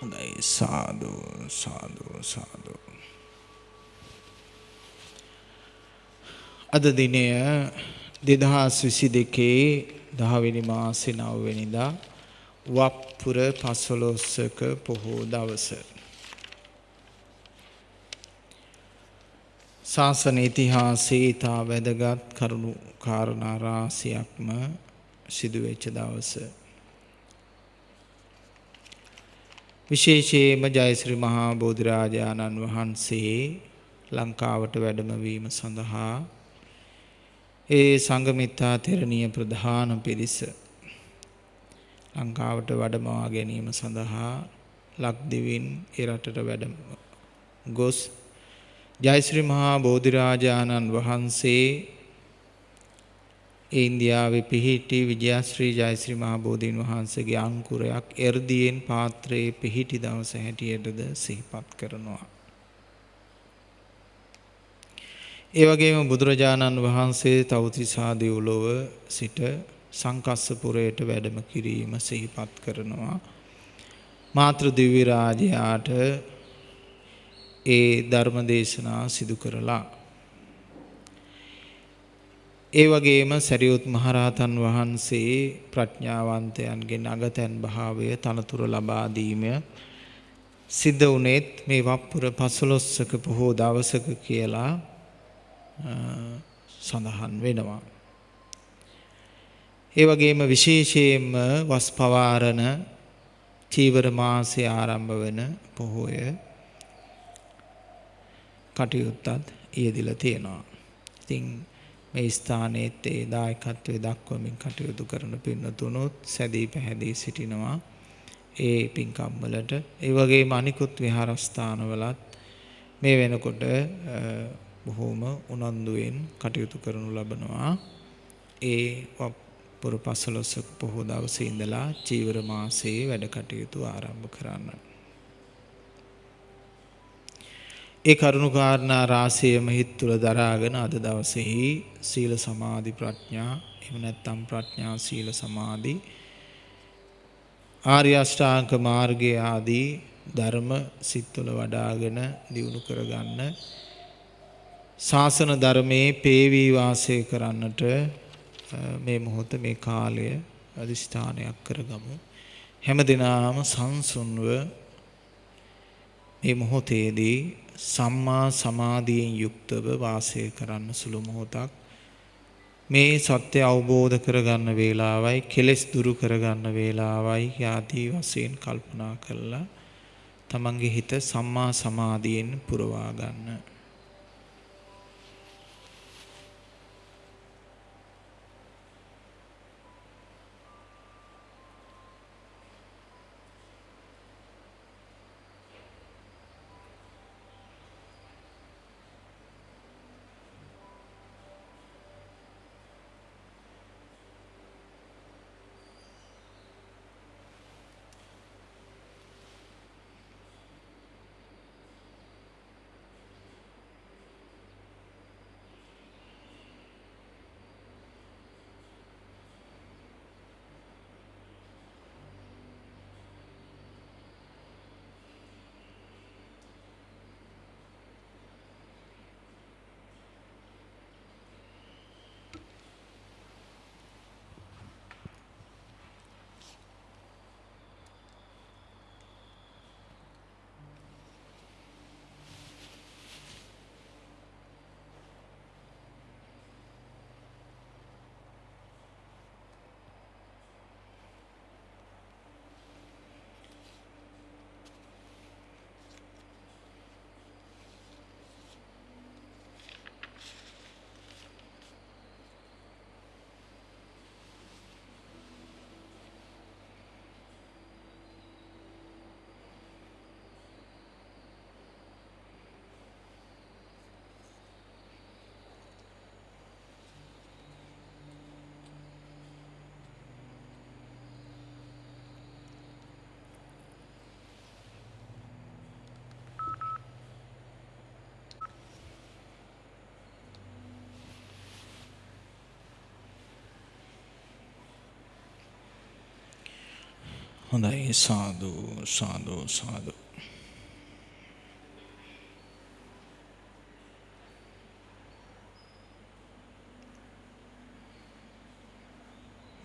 හොඳයි සාදු සාදු සාදු. අද දිනය දෙදහස් විසි දෙකේ දහවෙනි මාසෙ නවවෙනිදා වප්පුර පසළොස්සක පොහෝ දවස. ශාසන ඉතිහාසයේ ඉතා වැදගත් කරුණු කාරණා රාශියක්ම සිදුවෙච්ච දවස. විශේෂයෙන්ම ජයශ්‍රී මහා බෝධිරාජාණන් වහන්සේ ලංකාවට වැඩමවීම සඳහා ඒ සංගමිත්තා තෙරණිය ප්‍රධාන පිරිස ලංකාවට වඩමවා ගැනීම සඳහා ලක්දිවින් ඒ රටට වැඩම ගොස් ජයශ්‍රී මහා බෝධිරාජාණන් වහන්සේ ඒ ඉන්දියාවේ පිහිටි විජයශ්‍රී ජයශ්‍රී මහා බෝධීන් වහන්සේගේ අංකුරයක් එර්දියෙන් පාත්‍රයේ පිහිටි දවස හැටියටද සිහිපත් කරනවා. ඒ වගේම බුදුරජාණන් වහන්සේ තවතිසා දෙව්ලොව සිට සංකස්සපුරයට වැඩම කිරීම සිහිපත් කරනවා. මාතෘ දිව්‍ය රාජයාට ඒ ධර්ම දේශනා සිදු කරලා ඒ වගේම සැරියුත් මහරහතන් වහන්සේ ප්‍රඥාවන්තයන්ගෙන් අගතැන් භාවය තනතුර ලබා දීම සිද්ධ වුණෙත් මේ වප්පුර පසළොස්වක පොහෝ දවසක කියලා සඳහන් වෙනවා. ඒ වගේම විශේෂයෙන්ම වස් පවාරණ චීවර මාසයේ ආරම්භ වෙන පොහොය කටයුත්තත් යෙදිලා තියෙනවා. ඉතින් මේ ස්ථානයේත් ඒ දායකත්වයේ දක්වමින් කටයුතු කරන පින්නතුනොත් සැදී පැහැදී සිටිනවා. ඒ පින්කම් වලට ඒ වගේම අනිකුත් විහාරස්ථානවලත් මේ වෙනකොට බොහෝම උනන්දුවෙන් කටයුතු කරනු ලබනවා. ඒ පුර පසළොස්වක පොහෝ දවසේ ඉඳලා චීවර මාසයේ වැඩ කටයුතු ආරම්භ කරන්න. ඒ කරුණු කාරණා රාශියම හිත් තුළ දරාගෙන අද දවසේහි සීල සමාධි ප්‍රඥා එහෙම නැත්නම් ප්‍රඥා සීල සමාධි ආර්ය අෂ්ටාංග මාර්ගය ආදී ධර්ම සිත් තුළ වඩාගෙන දියුණු කරගන්න ශාසන ධර්මයේ පේවී වාසය කරන්නට මේ මොහොත මේ කාලය අදිෂ්ඨානයක් කරගමු. හැම දිනාම සංසුන්ව මේ මොහොතේදී සම්මා සමාධියෙන් යුක්තව වාසය කරන්න සුළු මොහොතක්. මේ සත්‍ය අවබෝධ කරගන්න වේලාවයි කෙලෙස් දුරු කරගන්න වේලාවයි ආදී වශයෙන් කල්පනා කරලා තමන්ගේ හිත සම්මා සමාධියෙන් පුරවා ගන්න. හොඳයි සාදු සාදු සාදු.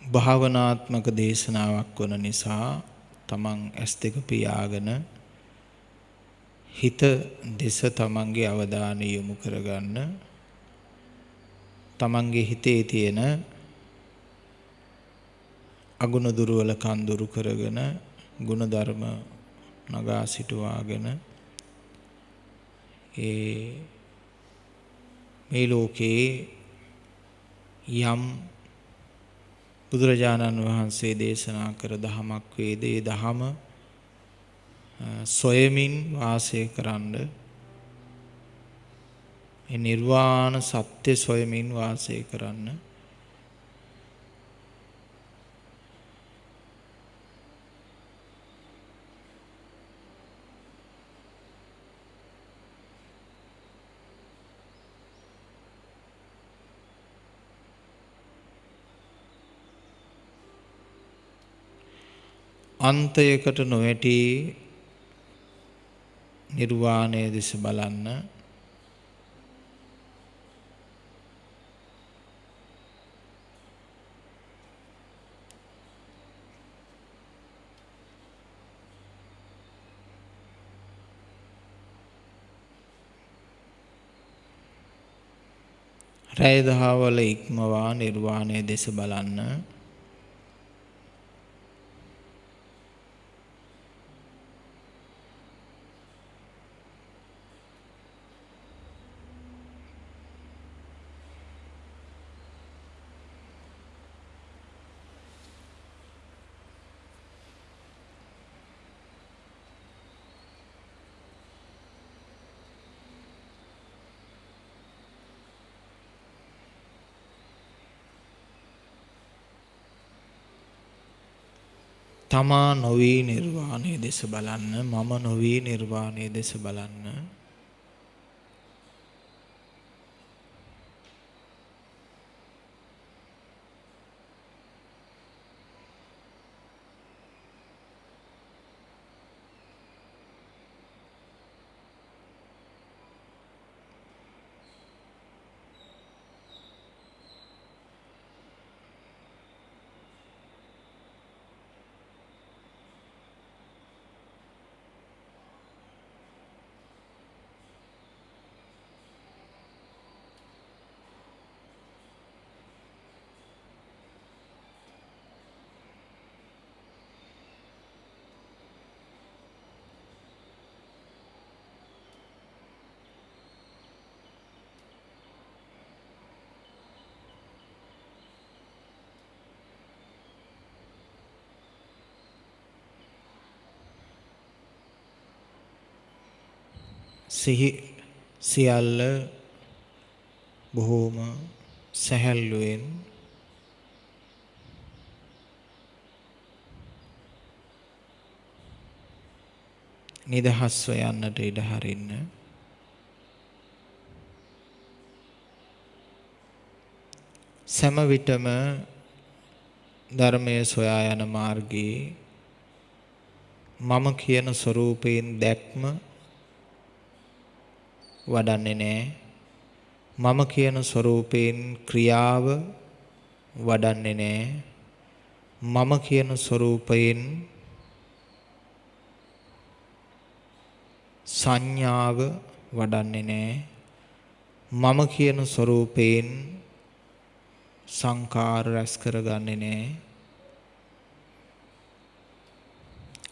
භාවනාත්මක දේශනාවක් වන නිසා තමන් S2 පියාගෙන හිත දෙස තමන්ගේ අවධානය යොමු කරගන්න තමන්ගේ හිතේ තියෙන අගුණ දුර්වලකම් දුරු කරගෙන ගුණ ධර්ම නගා සිටුවාගෙන ඒ මේ ලෝකේ යම් බුදුරජාණන් වහන්සේ දේශනා කර දහමක් වේද? ඒ දහම සොයමින් වාසය කරන්න ඒ නිර්වාණ සත්‍ය සොයමින් වාසය කරන්න අන්තයකට නොවැටි නිර්වාණය දෙස බලන්න. රැය දහවල ඉක්මවා නිර්වාණය දෙස බලන්න. තමා නොවී නිර්වාණය දෙස බලන්න මම නොවී නිර්වාණය දෙස බලන්න. සිහි සියල්ල බොහෝම සැහැල්ලුවෙන් නිදහස්ව යන්නට ඉඩ හරින්න. සෑම විටම ධර්මයේ සොයා යන මාර්ගයේ මම කියන ස්වરૂපයෙන් දැක්ම වඩන්නේ නැහැ. මම කියන ස්වરૂපයෙන් ක්‍රියාව වඩන්නේ නැහැ. මම කියන ස්වરૂපයෙන් සංඥාව වඩන්නේ නැහැ. මම කියන ස්වરૂපයෙන් සංකාර රැස් කරගන්නේ නැහැ.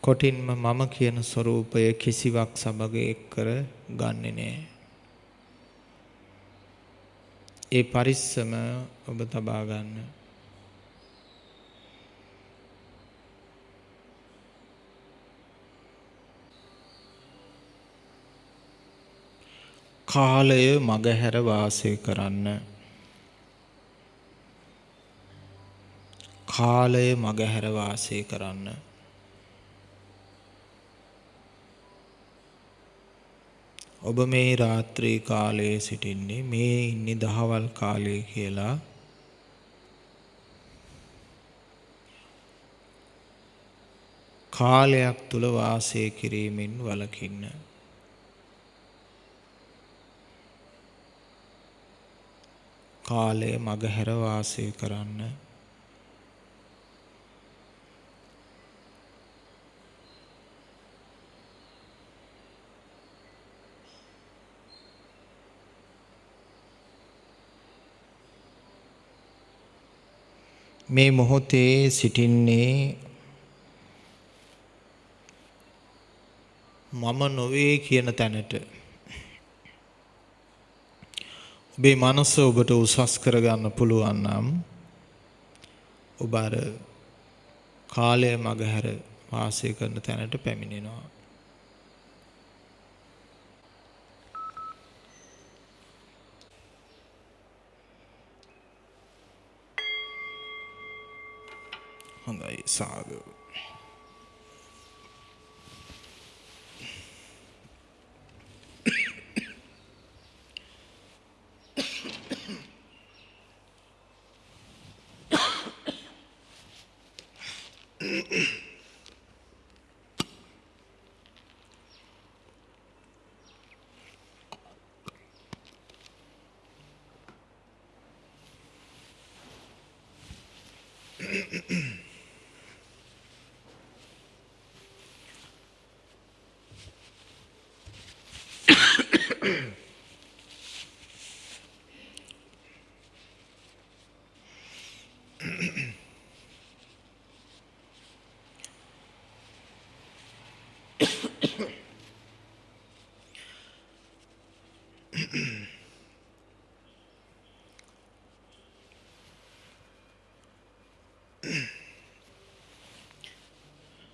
කොටින්ම මම කියන ස්වરૂපය කිසිවක් සමග එක් කර ගන්නේ නැහැ. ඒ පරිස්සම ඔබ තබා ගන්න. කාලය මගහැර වාසය කරන්න. කාලය මගහැර වාසය කරන්න. ඔබ මේ රාත්‍රී කාලයේ සිටින්නේ මේ ඉන්නේ දහවල් කාලය කියලා කාලයක් තුල වාසය කිරීමෙන් වළකින්න. කාලය මගහැර වාසය කරන්න. මේ මොහොතේ සිටින්නේ මම නොවේ කියන තැනට. ඔබේ මනස ඔබට උසස් කරගන්න පුළුවන් නම් ඔබ අර කාලය මගහැර වාසය කරන තැනට පැමිණෙනවා. හොඳයි සාදු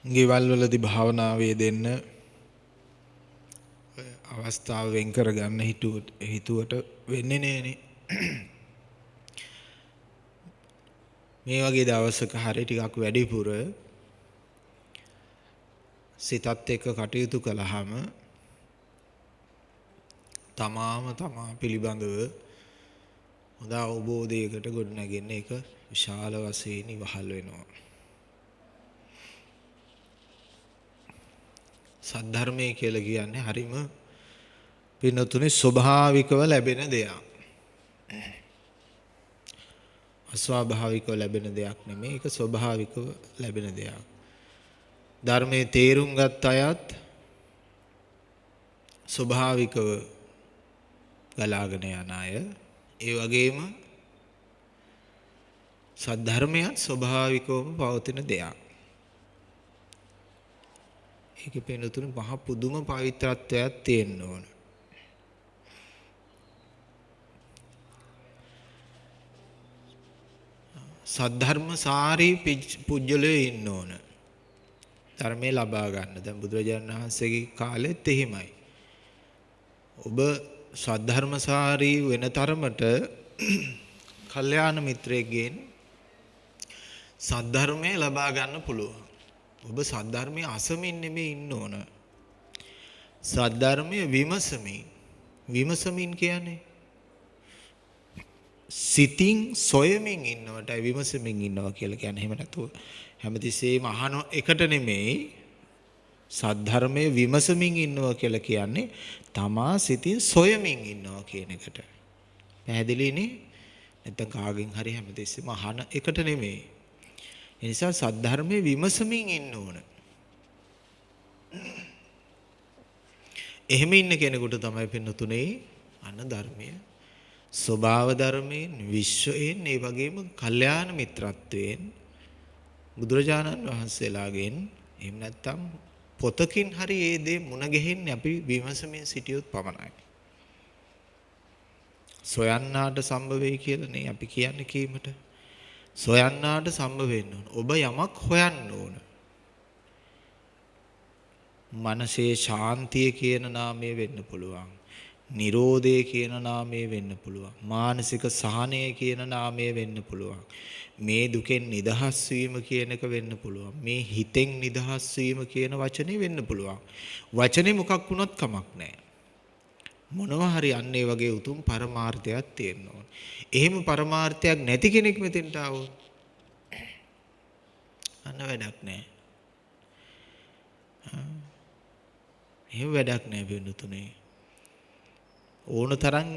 ගෙවල් වලදී භාවනාවේ දෙන්න අවස්ථාව වෙන් කරගන්න හිතුවට වෙන්නේ නෑනේ. මේ වගේ දවසක හරි ටිකක් වැඩිපුර සිතත් එක්ක කටයුතු කළාම තමාම තමා පිළිබඳව හොඳ අවබෝධයකට ගොඩනැගෙන්න එක විශාල වශයෙන් ඉවහල් වෙනවා. සද්ධර්මය කියලා කියන්නේ හරිම පින්නතුනේ ස්වභාවිකව ලැබෙන දෙයක්. අස්වාභාවිකව ලැබෙන දෙයක් නෙමෙයි ඒක ස්වභාවිකව ලැබෙන දෙයක්. ධර්මයේ තේරුම් ගත් අයත් ස්වභාවිකව ගලාගෙන යන අය ඒ වගේම සද්ධර්මයත් ස්වභාවිකවම පවතින දෙයක්. ඒකේ පෙනුතුන මහ පුදුම පවිත්‍රත්වයක් තියෙන්න ඕන. සද්ධර්ම සාරී පුජ්‍යලයේ ඉන්න ඕන. ධර්මයේ ලබා ගන්න. දැන් බුදුරජාණන් වහන්සේගේ කාලෙත් එහෙමයි. ඔබ සද්ධර්මසාරී වෙන තරමට කල්යාණ මිත්‍රයෙක්ගෙන් සද්ධර්මය ලබා ගන්න පුළුවන්. ඔබ සද්ධර්මය අසමින් නෙමෙයි ඉන්න ඕන. සද්ධර්මය විමසමින්. විමසමින් කියන්නේ සිතින් සොයමින් ඉන්නවට විමසමින් ඉන්නවා කියලා කියන්නේ එහෙම නැතුව හැමතිස්සෙම අහන එකට නෙමෙයි සද්ධර්මයේ විමසමින් ඉන්නවා කියලා කියන්නේ තමා සිතින් සොයමින් ඉන්නවා කියන එකට. පැහැදිලිනේ? නැත්නම් කාගෙන් හරි හැමතිස්සෙම අහන එකට නෙමෙයි. ඒ නිසා සද්ධර්මයේ විමසමින් ඉන්න ඕන. එහෙම ඉන්න කෙනෙකුට තමයි පින්නතුනේ අන්න ධර්මය ස්වභාව ධර්මයෙන් විශ්වයෙන් ඒ වගේම කල්යාණ මිත්‍රත්වයෙන් බුදුරජාණන් වහන්සේලාගෙන් එහෙම නැත්නම් පොතකින් හරි ඒ දේ මුණ ගැහෙන්නේ අපි විමසමින් සිටියොත් පමණයි. සොයන්නාට සම්භව වෙයි කියලා නේ අපි කියන්නේ කීමට. සොයන්නාට සම්භව වෙන්න ඕන. ඔබ යමක් හොයන්න ඕන. මනසේ ශාන්තිය කියන නාමය වෙන්න පුළුවන්. නිරෝධය කියන නාමය වෙන්න පුළුවන්. මානසික සහනය කියන නාමය වෙන්න පුළුවන්. මේ දුකෙන් නිදහස් වීම කියන එක වෙන්න පුළුවන්. මේ හිතෙන් නිදහස් වීම කියන වචනේ වෙන්න පුළුවන්. වචනේ මොකක් වුණත් කමක් නැහැ. මොනවා හරි අන්න ඒ වගේ උතුම් පරමාර්ථයක් තියෙන්න ඕන. එහෙම පරමාර්ථයක් නැති කෙනෙක් මෙතෙන්ට ආවොත් අන්න වැඩක් නැහැ. එහෙම වැඩක් නෑ පින්නතුනේ. ඕන තරම්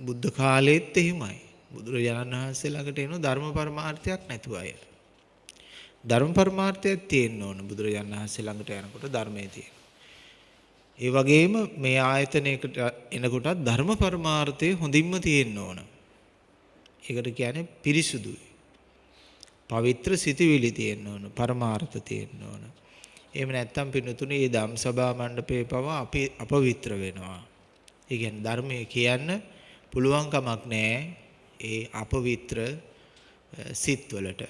බුද්ධ කාලෙත් එහෙමයි. බුදුරජාණන් වහන්සේ ළඟට එන ධර්ම පරමාර්ථයක් නැතුව අය. ධර්ම පරමාර්ථයක් තියෙන්න ඕන බුදුරජාණන් වහන්සේ ළඟට යනකොට ධර්මයේ තියෙන. ඒ වගේම මේ ආයතනයකට එනකොටත් ධර්ම පරමාර්ථය හොඳින්ම තියෙන්න ඕන. ඒකට කියන්නේ පිරිසුදුයි. පවිත්‍ර සිතවිලි තියෙන්න ඕන, පරමාර්ථ තියෙන්න ඕන. එහෙම නැත්නම් පින්නතුනේ මේ ධම් සභා මණ්ඩපේ පවා අපි අපවිත්‍ර වෙනවා. ඒ කියන්නේ ධර්මයේ කියන්න පුළුවන් කමක් නැහැ ඒ අපවිත්‍ර සිත්වලට.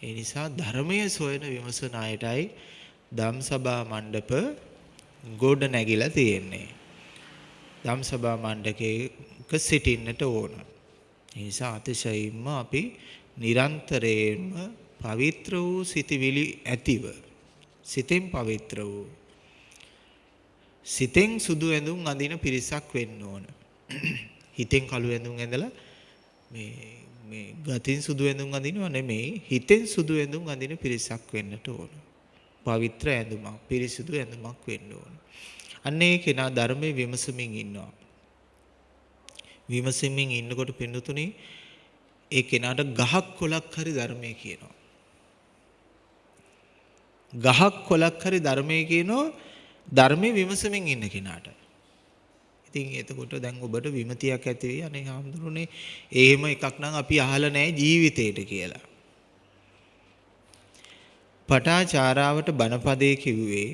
ඒ නිසා ධර්මයේ සොයන විමසන අයටයි ධම් සභා මණ්ඩප ගොඩ නැගිලා තියෙන්නේ. ධම් සභා මණ්ඩකයක සිටින්නට ඕන. ඒ නිසා අතිශයින්ම අපි නිරන්තරයෙන්ම පවිත්‍ර වූ සිටිවිලි ඇතිව සිතෙන් පවිත්‍ර වූ සිතෙන් සුදු ඇඳුම් අඳින පිරිසක් වෙන්න ඕන. හිතෙන් කළු ඇඳුම් ඇඳලා මේ මේ ගතින් සුදු ඇඳුම් අඳිනව නෙමෙයි හිතෙන් සුදු ඇඳුම් අඳින පිරිසක් වෙන්නට ඕන. පවිත්‍ර ඇඳුමක් පිරිසුදු ඇඳුමක් වෙන්න ඕන. අන්න ඒ කෙනා ධර්මයේ විමසමින් ඉන්නවා. විමසමින් ඉන්නකොට පින්නතුනේ ඒ කෙනාට ගහක් කොලක් හරි ධර්මයේ කියනවා. ගහක් කොලක් හරි ධර්මයේ කියනවා ධර්මයේ විමසමින් ඉන්න කෙනාට. ඉතින් එතකොට දැන් ඔබට විමතියක් ඇති වෙයි අනේ හාමුදුරනේ එහෙම එකක් නම් අපි අහලා නැහැ ජීවිතේට කියලා. පටාචාරාවට බණපදේ කිව්වේ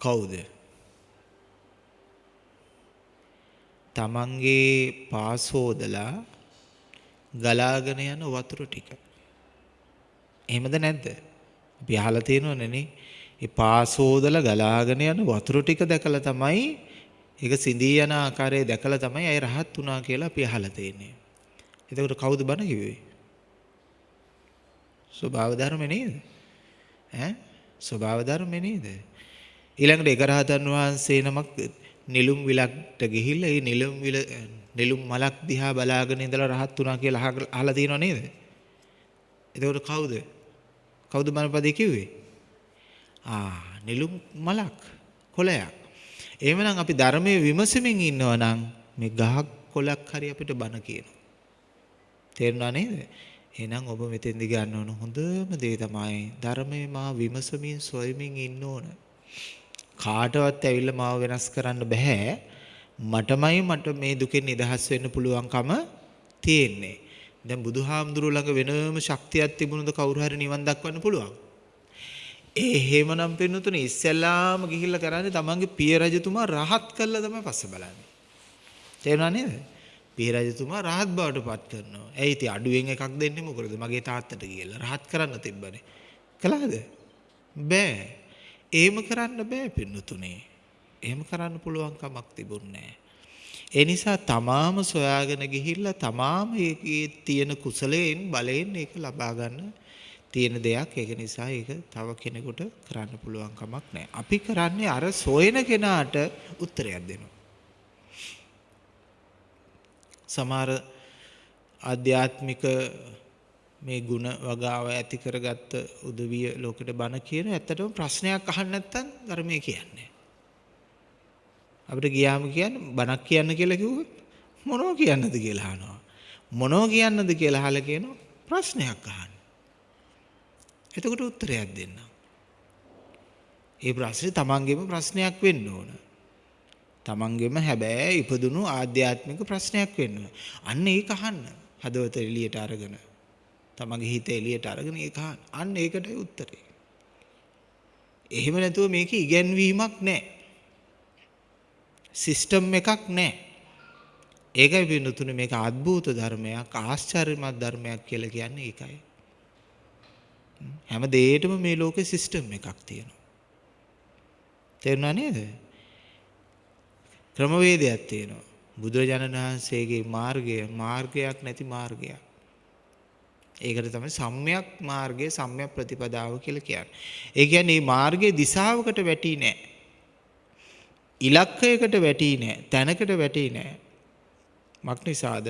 කවුද? තමන්ගේ පාසෝදලා ගලාගෙන යන වතුර ටික. එහෙමද නැද්ද? අපි අහලා තියෙනවනේ නේ. ඒ පාසෝදලා ගලාගෙන යන වතුර ටික දැකලා තමයි ඒක සිඳී යන ආකාරය දැකලා තමයි අය රහත් වුණා කියලා අපි අහලා තියෙන්නේ. එතකොට කවුද බණ කිව්වේ? ස්වභාව ධර්ම නේද? ඈ ස්වභාව ධර්ම නේද? ඊළඟට එක රහතන් වහන්සේ නමක් නිලුම් විලක්ට ගිහිල්ලා ඒ නිලුම් විල නිලුම් මලක් දිහා බලාගෙන ඉඳලා රහත් වුණා කියලා අහලා තියෙනව නේද? එතකොට කවුද? කවුද බණපදේ කිව්වේ? ආ නිලුම් මලක් කොළයක්. එහෙමනම් අපි ධර්මයේ විමසමින් ඉන්නවා නම් මේ ගහක් කොළක් හරි අපිට බණ කියනවා. තේරුණා නේද? එහෙනම් ඔබ මෙතෙන්දි ගන්න ඕන හොඳම දේ තමයි ධර්මයේ මා විමසමින් සොයමින් ඉන්න ඕන. කාටවත් ඇවිල්ලා මාව වෙනස් කරන්න බෑ. මටමයි මට මේ දුකෙන් නිදහස් වෙන්න පුළුවන්කම තියෙන්නේ. දැන් බුදුහාමුදුරුවෝ ළඟ වෙනම ශක්තියක් තිබුණොත් කවුරු හරි නිවන් දක්වන්න පුළුවන්. ඒ හේමනම් පින්නතුනේ ඉස්සෙල්ලාම ගිහිල්ලා කරන්නේ තමන්ගේ පිය රජතුමා රහත් කළා තමයි පස්සේ බලන්නේ. තේරුණා නේද? පිය රජතුමා රහත් බවට පත් කරනවා. ඇයි ඉතින් අඩුවෙන් එකක් දෙන්නේ මොකද? මගේ තාත්තට කියලා රහත් කරන්න තිබ්බනේ. කළාද? බෑ. එහෙම කරන්න බෑ පින්නතුනේ. එහෙම කරන්න පුළුවන් කමක් තිබුණේ ඒ නිසා තමාම සොයාගෙන ගිහිල්ලා තමාම ඒකේ තියෙන කුසලයෙන් බලයෙන් ඒක ලබා ගන්න තියෙන දෙයක්. ඒක නිසා ඒක තව කෙනෙකුට කරන්න පුළුවන් කමක් නැහැ. අපි කරන්නේ අර සොයන කෙනාට උත්තරයක් දෙනවා. සමහර ආධ්‍යාත්මික මේ ಗುಣ වගාව ඇති කරගත්ත උදවිය ලෝකෙට බණ කියන ඇත්තටම ප්‍රශ්නයක් අහන්න නැත්නම් ධර්මයේ කියන්නේ. අපිට ගියාම කියන්නේ බණක් කියන්න කියලා කිව්වොත් මොනව කියන්නද කියලා අහනවා. මොනව කියන්නද කියලා අහලා කියනවා ප්‍රශ්නයක් අහන්න. එතකොට උත්තරයක් දෙන්න. ඒ ප්‍රශ්නේ තමන්ගේම ප්‍රශ්නයක් වෙන්න ඕන. තමන්ගේම හැබැයි ඉපදුණු ආධ්‍යාත්මික ප්‍රශ්නයක් වෙන්න. අන්න ඒක අහන්න. හදවත එළියට අරගෙන. තමන්ගේ හිත එළියට අරගෙන ඒක අහන්න. අන්න ඒකටයි උත්තරේ. එහෙම නැතුව මේක ඉගැන්වීමක් නැහැ. සිස්ටම් එකක් නැහැ. ඒකයි පින්නතුනේ මේක අద్භූත ධර්මයක් ආශ්චර්යමත් ධර්මයක් කියලා කියන්නේ ඒකයි. හැම දෙයකටම මේ ලෝකේ සිස්ටම් එකක් තියෙනවා. තේරුණා නේද? ක්‍රමවේදයක් තියෙනවා. බුදුරජාණන් වහන්සේගේ මාර්ගය මාර්ගයක් නැති මාර්ගයක්. ඒකට තමයි සම්‍යක් මාර්ගය සම්‍යක් ප්‍රතිපදාව කියලා කියන්නේ. ඒ කියන්නේ මේ මාර්ගයේ දිශාවකට වැටි නෑ. ඉලක්කයකට වැටි නෑ තැනකට වැටි නෑ. මක්නිසාද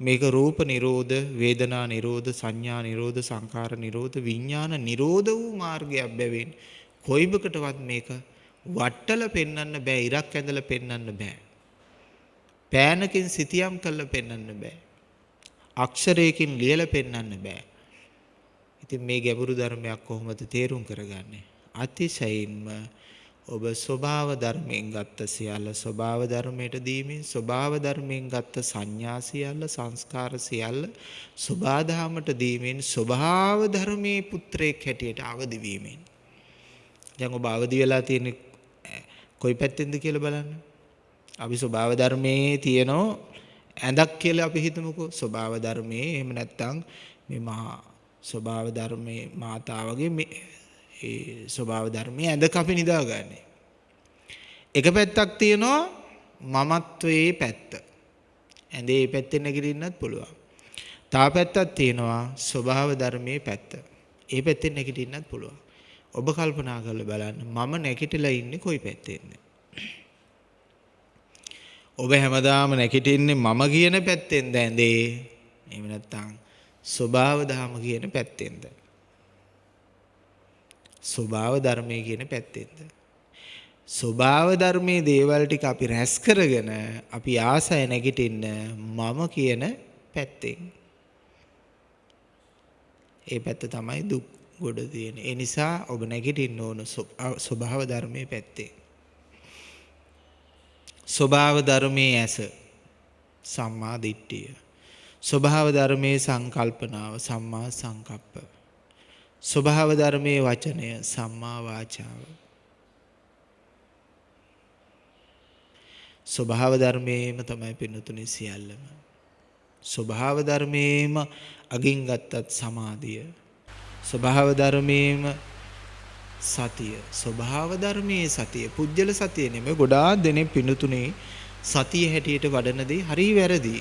මේක රූප නිරෝධ වේදනා නිරෝධ සංඥා නිරෝධ සංකාර නිරෝධ විඤ්ඥාන නිරෝධ වූ මාර්ගයක් බැවින් කොයිබකටවත් මේක වට්ටල පෙන්වන්න බෑ ඉරක් ඇඳලා පෙන්වන්න බෑ. පෑනකින් සිතියම් කරලා පෙන්වන්න බෑ. අක්ෂරයකින් ලියලා පෙන්වන්න බෑ. ඉතින් මේ ගැඹුරු ධර්මයක් කොහොමද තේරුම් කරගන්නේ? අතිශයින්ම ඔබ ස්වභාව ධර්මයෙන් ගත්ත සියල්ල ස්වභාව ධර්මයට දීමින් ස්වභාව ධර්මයෙන් ගත්ත සංඥා සියල්ල සංස්කාර සියල්ල සබාධාමට දීමෙන් ස්වභාව ධර්මයේ පුත්‍රයෙක් හැටියට අවදි වීමෙන් දැන් ඔබ අවදි වෙලා තියෙන කොයි පැත්තෙන්ද කියලා බලන්න. අපි ස්වභාව ධර්මයේ තියෙනෝ ඇඳක් කියලා අපි හිතමුකෝ ස්වභාව ධර්මයේ එහෙම නැත්නම් මේ මහා ස්වභාව ධර්මයේ මාතාවගේ මේ ඒ ස්වභාව ධර්මයේ ඇඳක අපි නිදාගන්නේ. එක පැත්තක් තියෙනවා මමත්වයේ පැත්ත. ඇඳේ මේ පැත්තෙන් නැගිටින්නත් පුළුවන්. තා පැත්තක් තියෙනවා ස්වභාව ධර්මයේ පැත්ත. ඒ පැත්තෙන් නැගිටින්නත් පුළුවන්. ඔබ කල්පනා කරලා බලන්න මම නැගිටලා ඉන්නේ කොයි පැත්තෙන්ද? ඔබ හැමදාම නැගිටින්නේ මම කියන පැත්තෙන්ද ඇඳේ? එහෙම නැත්නම් ස්වභාව ධර්ම කියන පැත්තෙන්ද? ස්වභාව ධර්මයේ කියන පැත්තෙන්ද? ස්වභාව ධර්මයේ දේවල් ටික අපි රැස් කරගෙන අපි ආසය නැගිටින්න මම කියන පැත්තෙන්. ඒ පැත්ත තමයි දුක් ගොඩ තියෙන. ඒ නිසා ඔබ නැගිටින්න ඕන ස්වභාව ධර්මයේ පැත්තේ. ස්වභාව ධර්මයේ ඇස සම්මා දිට්ඨිය. ස්වභාව ධර්මයේ සංකල්පනාව සම්මා සංකප්ප. ස්වභාව ධර්මයේ වචනය සම්මා වාචාව. ස්වභාව ධර්මයේම තමයි පින්නතුනේ සියල්ලම. ස්වභාව ධර්මයේම අගින් ගත්තත් සමාධිය. ස්වභාව ධර්මයේම සතිය. ස්වභාව ධර්මයේ සතිය. පුජ්‍යල සතිය නෙමෙයි ගොඩාක් දෙනෙක් පින්නතුනේ සතිය හැටියට වඩන දේ හරි වැරදි.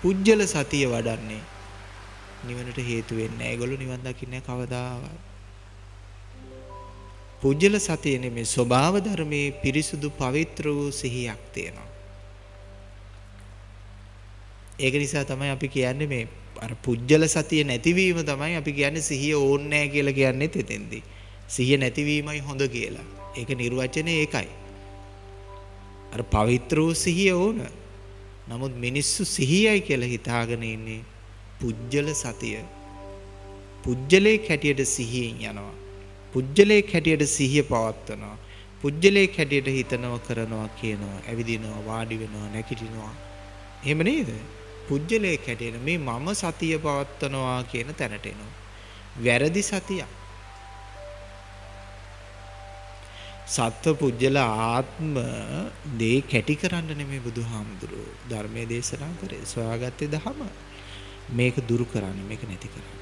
පුජ්‍යල සතිය වඩන්නේ නිවනට හේතු වෙන්නේ නැහැ. ඒගොල්ලෝ නිවන් දකින්නේ කවදාවත්. පුජ්‍යල සතිය නෙමේ ස්වභාව ධර්මයේ පිරිසුදු පවිත්‍ර වූ සිහියක් තියෙනවා. ඒක නිසා තමයි අපි කියන්නේ මේ අර පුජ්‍යල සතිය නැතිවීම තමයි අපි කියන්නේ සිහිය ඕන්නේ නැහැ කියලා කියන්නේ එතෙන්දී. සිහිය නැතිවීමයි හොඳ කියලා. ඒක නිර්වචනේ ඒකයි. අර පවිත්‍ර වූ සිහිය ඕන. නමුත් මිනිස්සු සිහියයි කියලා හිතාගෙන ඉන්නේ පුජ්‍යල සතිය. පුජ්‍යලේ කැටියට සිහියෙන් යනවා. පුජ්‍යලේ හැටියට සිහිය පවත්වනවා. පුජ්‍යලේ හැටියට හිතනවා කරනවා කියනවා ඇවිදිනවා වාඩි වෙනවා නැගිටිනවා. එහෙම නේද? පුජ්‍යලේ හැටියට මේ මම සතිය පවත්වනවා කියන තැනට එනවා. වැරදි සතියක්. සත්ව පුජ්‍යල ආත්ම දේ කැටි කරන්න නෙමෙයි බුදුහාමුදුරුවෝ ධර්මයේ දේශනා කරේ. සොයාගත්තේ දහම. මේක දුරු කරන්න මේක නැති කරන්න.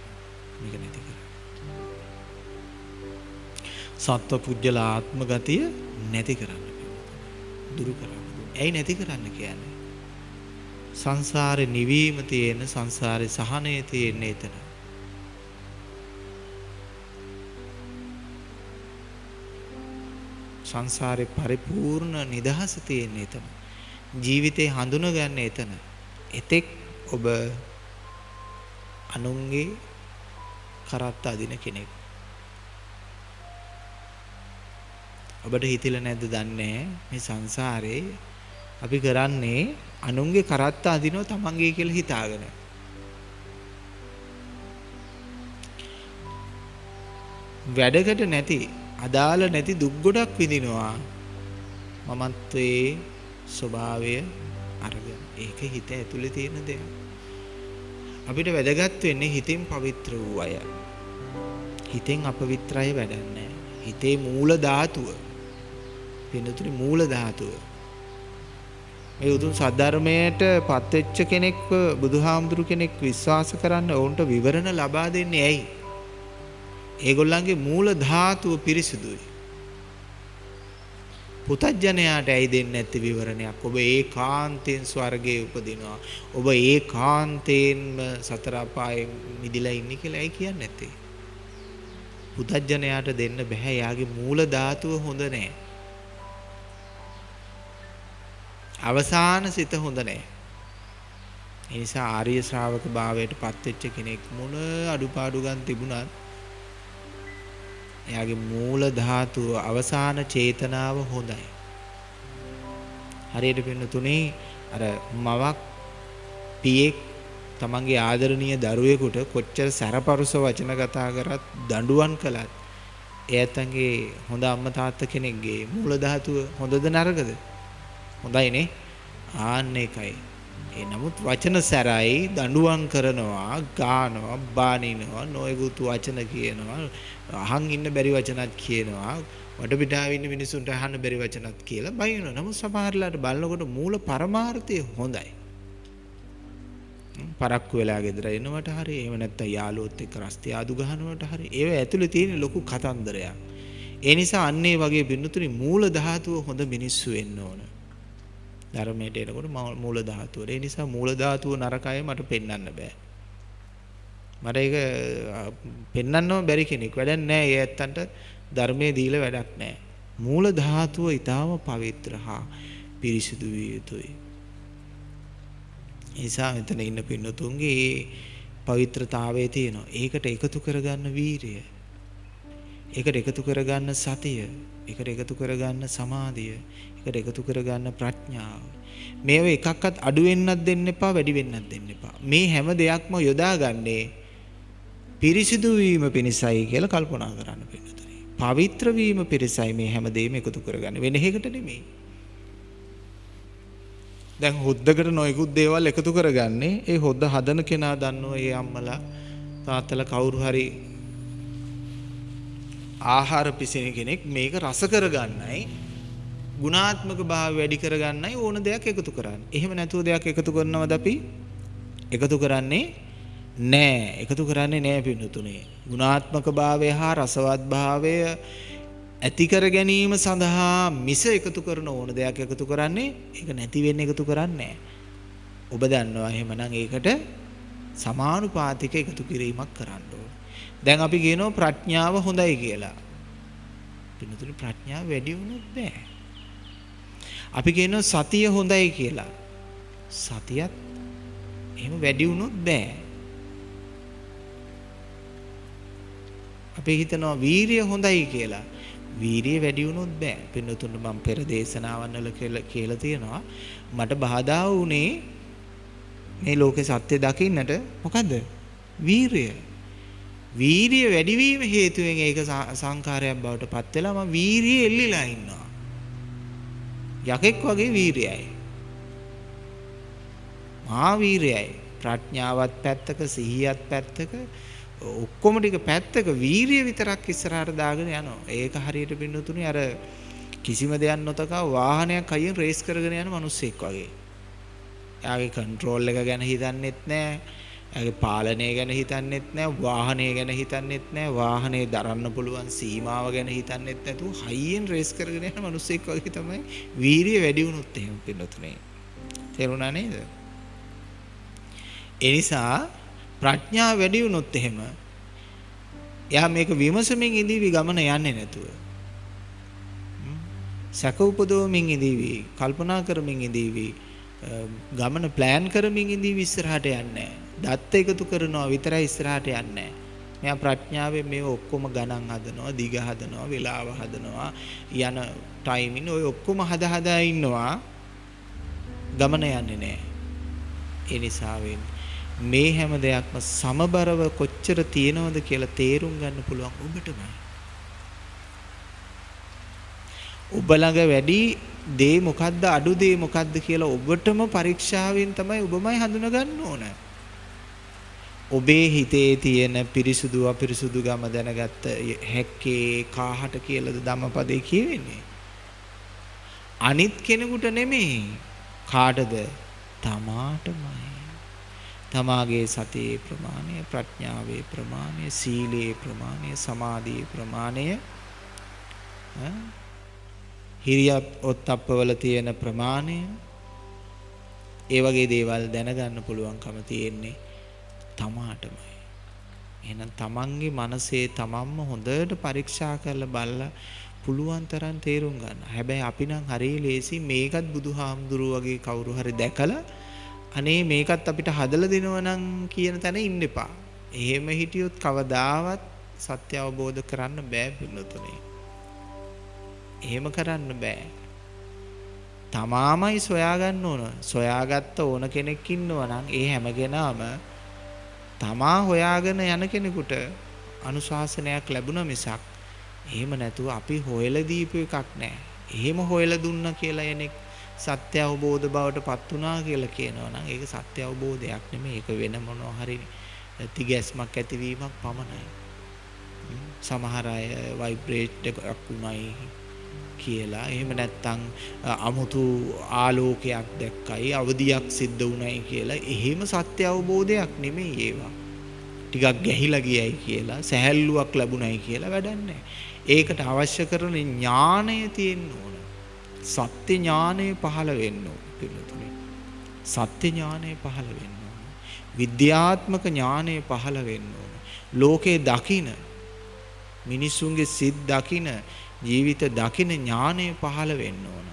මේක නැති කරන්න. සත්ව පුජ්‍යල ආත්ම ගතිය නැති කරන්න දුරු කරන්න. ඇයි නැති කරන්න කියන්නේ? සංසාරේ නිවීම තියෙන සංසාරේ සහනය තියෙන එතන. සංසාරේ පරිපූර්ණ නිදහස තියෙන එතන. ජීවිතේ හඳුනගන්න එතන. එතෙක් ඔබ අනුන්ගේ කරත්ත අදින කෙනෙක්. ඔබට හිතිලා නැද්ද දන්නේ මේ සංසාරේ අපි කරන්නේ අනුන්ගේ කරත්ත අදිනවා තමන්ගේ කියලා හිතාගෙන. වැඩකට නැති අදාළ නැති දුක් ගොඩක් විඳිනවා මමත්වයේ ස්වභාවය අරගෙන ඒක හිත ඇතුලේ තියෙන දෙයක් අපිට වැදගත් වෙන්නේ හිතින් පවිත්‍ර වූ අය හිතෙන් අපවිත්‍රය වැඩන්නේ හිතේ මූල ධාතුව පින්නතුනි මූල ධාතුව. මේ උතුම් සද්ධර්මයට පත්වෙච්ච කෙනෙක්ව බුදුහාමුදුරු කෙනෙක් විශ්වාස කරන්න ඔවුන්ට විවරණ ලබා දෙන්නේ ඇයි? ඒගොල්ලන්ගේ මූල ධාතුව පිරිසිදුයි. පුතඥයාට ඇයි දෙන්නේ නැති විවරණයක්? ඔබ ඒකාන්තයෙන් ස්වර්ගයේ උපදිනවා. ඔබ ඒකාන්තයෙන්ම සතර අපායේ මිදිලා ඉන්නේ කියලා ඇයි කියන්නේ නැත්තේ? පුතඥයාට දෙන්න බෑ. යාගේ මූල ධාතුව හොඳ නැහැ. අවසාන සිත හොඳ නැහැ. ඒ නිසා ආර්ය ශ්‍රාවක භාවයට පත්වෙච්ච කෙනෙක් මොන අඩුපාඩු ගන්න තිබුණත් එයාගේ මූල ධාතුව අවසාන චේතනාව හොඳයි. හරියට පින්නතුනේ අර මවක් පියෙක් තමන්ගේ ආදරණීය දරුවෙකුට කොච්චර සැරපරුස වචන කතා කරත් දඬුවම් කළත් එයාතන්ගේ හොඳ අම්මා තාත්තා කෙනෙක්ගේ මූල ධාතුව හොඳද නරකද? හොඳයිනේ. ආන්න එකයි. ඒ නමුත් වචන සැරයි දඬුවම් කරනවා, ගානවා, බානිනවා, නොයෙකුත් වචන කියනවා, අහන් ඉන්න බැරි වචනත් කියනවා, වටපිටාවේ ඉන්න මිනිසුන්ට අහන්න බැරි වචනත් කියලා බයිනවා. නමුත් සමහරලාට බලනකොට මූල පරමාර්ථය හොඳයි. පරක්කු වෙලා ගෙදර එනවට හරි එහෙම නැත්නම් යාළුවොත් එක්ක රස්තිය ආදු ගහනවට හරි ඒව ඇතුලේ තියෙන ලොකු කතන්දරයක්. ඒ නිසා අන්නේ වගේ බින්දුතුනි මූල ධාතුව හොඳ මිනිස්සු වෙන්න ඕන. ධර්මයට එනකොට මූල ධාතුව. ඒ නිසා මූල ධාතුව නරකය මට පෙන්වන්න බෑ. මට ඒක පෙන්වන්නම බැරි කෙනෙක්. වැඩක් නෑ. ඒ ඇත්තන්ට ධර්මයේ දීලා වැඩක් නෑ. මූල ධාතුව ඊටාම පවිත්‍ර හා පිරිසිදු විය යුතුයි. නිසා මෙතන ඉන්න පින්නතුන්ගේ පවිත්‍රතාවයේ තියෙනවා. ඒකට එකතු කරගන්න වීරිය. ඒකට එකතු කරගන්න සතිය. ඒකට එකතු කරගන්න සමාධිය. ඒකට එකතු කරගන්න ප්‍රඥාව. මේව එකක්වත් අඩු වෙන්නත් දෙන්න එපා වැඩි වෙන්නත් දෙන්න එපා. මේ හැම දෙයක්ම යොදාගන්නේ පිරිසිදු වීම පිණිසයි කියලා කල්පනා කරන්න පින්නතුනි. පවිත්‍ර වීම පිණිසයි මේ හැම දෙයක්ම එකතු කරගන්නේ. වෙන එකකට නෙමෙයි. දැන් හොද්දකට නොයෙකුත් දේවල් එකතු කරගන්නේ ඒ හොද්ද හදන කෙනා දන්නවා ඒ අම්මලා තාත්තලා කවුරු හරි ආහාර පිසින කෙනෙක් මේක රස කරගන්නයි ගුණාත්මක භාවය වැඩි කරගන්නයි ඕන දෙයක් එකතු කරන්නේ. එහෙම නැතුව දෙයක් එකතු කරනවද අපි? එකතු කරන්නේ නෑ. එකතු කරන්නේ නෑ පින්නතුනේ. ගුණාත්මක භාවය හා රසවත් භාවය ඇති කර ගැනීම සඳහා මිස එකතු කරන ඕන දෙයක් එකතු කරන්නේ ඒක නැති වෙන්න එකතු කරන්නේ ඔබ දන්නවා එහෙමනම් ඒකට සමානුපාතික එකතු කිරීමක් කරන්න ඕන. දැන් අපි කියනවා ප්‍රඥාව හොඳයි කියලා. පිනතුනි ප්‍රඥාව වැඩි වුණොත් බෑ. අපි කියනවා සතිය හොඳයි කියලා. සතියත් එහෙම වැඩි වුණොත් බෑ. අපි හිතනවා වීරිය හොඳයි කියලා. වීරිය වැඩි වුණොත් බෑ. පින්නතුන් මම පෙර දේශනාවන් වල කියලා තියෙනවා. මට බාධා වුණේ මේ ලෝකේ සත්‍ය දකින්නට මොකද්ද? වීරිය. වීරිය වැඩිවීම හේතුවෙන් ඒක සංකාරයක් බවට පත් වෙලා මම වීරිය එල්ලිලා ඉන්නවා. යකෙක් වගේ වීරියයි. මහා වීරියයි. ප්‍රඥාවත් පැත්තක සිහියත් පැත්තක ඔක්කොම ටික පැත්තක වීරිය විතරක් ඉස්සරහට දාගෙන යනවා. ඒක හරියට පින්නතුනේ අර කිසිම දෙයක් නොතකා වාහනයක් අයියෙන් රේස් කරගෙන යන මිනිස්සෙක් වගේ. එයාගේ කන්ට්‍රෝල් එක ගැන හිතන්නෙත් නැහැ. එයාගේ පාලනය ගැන හිතන්නෙත් නැහැ. වාහනය ගැන හිතන්නෙත් නැහැ. වාහනේ දරන්න පුළුවන් සීමාව ගැන හිතන්නෙත් නැතුව හයියෙන් රේස් කරගෙන යන මිනිස්සෙක් වගේ තමයි වීරිය වැඩි වුණොත් එහෙම පින්නතුනේ. තේරුණා නේද? ඒ නිසා ප්‍රඥාව වැඩි වුණොත් එහෙම එයා මේක විමසමින් ඉඳීවි ගමන යන්නේ නැතුව. සැක උපදවමින් ඉඳීවි, කල්පනා කරමින් ඉඳීවි, ගමන ප්ලෑන් කරමින් ඉඳීවි ඉස්සරහට යන්නේ දත්ත එකතු කරනවා විතරයි ඉස්සරහට යන්නේ මෙයා ප්‍රඥාවෙන් මේ ඔක්කොම ගණන් හදනවා, දිග හදනවා, වේලාව හදනවා, යන ටයිමින් ඔය ඔක්කොම හදා හදා ඉන්නවා. ගමන යන්නේ නැහැ. ඒ නිසා වෙන්නේ මේ හැම දෙයක්ම සමබරව කොච්චර තියෙනවද කියලා තේරුම් ගන්න පුළුවන් ඔබටමයි. ඔබ ළඟ වැඩි දේ මොකද්ද අඩු දේ මොකද්ද කියලා ඔබටම පරීක්ෂාවෙන් තමයි ඔබමයි හඳුනගන්න ඕන. ඔබේ හිතේ තියෙන පිරිසුදු අපිරිසුදු ගම දැනගත්ත හැක්කේ කාහට කියලාද ධම්මපදේ කියවෙන්නේ. අනිත් කෙනෙකුට නෙමෙයි කාටද? තමාටමයි. තමාගේ සතියේ ප්‍රමාණය ප්‍රඥාවේ ප්‍රමාණය සීලයේ ප්‍රමාණය සමාධියේ ප්‍රමාණය හිරියත් ඔත්තප්පවල තියෙන ප්‍රමාණය ඒ වගේ දේවල් දැනගන්න පුළුවන්කම තියෙන්නේ තමාටමයි එහෙනම් තමන්ගේ මනසේ තමන්ම හොඳට පරීක්ෂා කරලා බලලා පුළුවන් තරම් තේරුම් ගන්න. හැබැයි අපි නම් හරිය ලේසි මේකත් බුදුහාමුදුරුව වගේ කවුරු හරි දැකලා අනේ මේකත් අපිට හදලා දෙනවා නම් කියන තැන ඉන්න එපා. එහෙම හිටියොත් කවදාවත් සත්‍ය අවබෝධ කරන්න බෑ පින්නතුනේ. එහෙම කරන්න බෑ. තමාමයි සොයාගන්න ඕන. සොයාගත්ත ඕන කෙනෙක් ඉන්නවා නම් ඒ හැම කෙනාම තමා හොයාගෙන යන කෙනෙකුට අනුශාසනයක් ලැබුණ මිසක් එහෙම නැතුව අපි හොයලා දීපු එකක් නෑ. එහෙම හොයලා දුන්න කියලා කෙනෙක් සත්‍ය අවබෝධ බවට පත් වුණා කියලා කියනවා නම් ඒක සත්‍ය අවබෝධයක් නෙමෙයි. ඒක වෙන මොනවා හරි තිගැස්මක් ඇතිවීමක් පමණයි. සමහර අය වයිබ්‍රේට් එකක් වුණයි කියලා එහෙම නැත්නම් අමුතු ආලෝකයක් දැක්කයි අවදියක් සිද්ධ වුණයි කියලා එහෙම සත්‍ය අවබෝධයක් නෙමෙයි ඒවා. ටිකක් ගැහිලා ගියයි කියලා සැහැල්ලුවක් ලැබුණයි කියලා වැඩක් ඒකට අවශ්‍ය කරන ඥාණය තියෙන්න ඕන. සත්‍ය ඥානය පහළ වෙන්න ඕන පිළිතුරේ. සත්‍ය ඥානය පහළ වෙන්න ඕන. විද්‍යාත්මක ඥානය පහළ වෙන්න ඕන. ලෝකේ දකින මිනිසුන්ගේ සිත් දකින ජීවිත දකින ඥානය පහළ වෙන්න ඕන.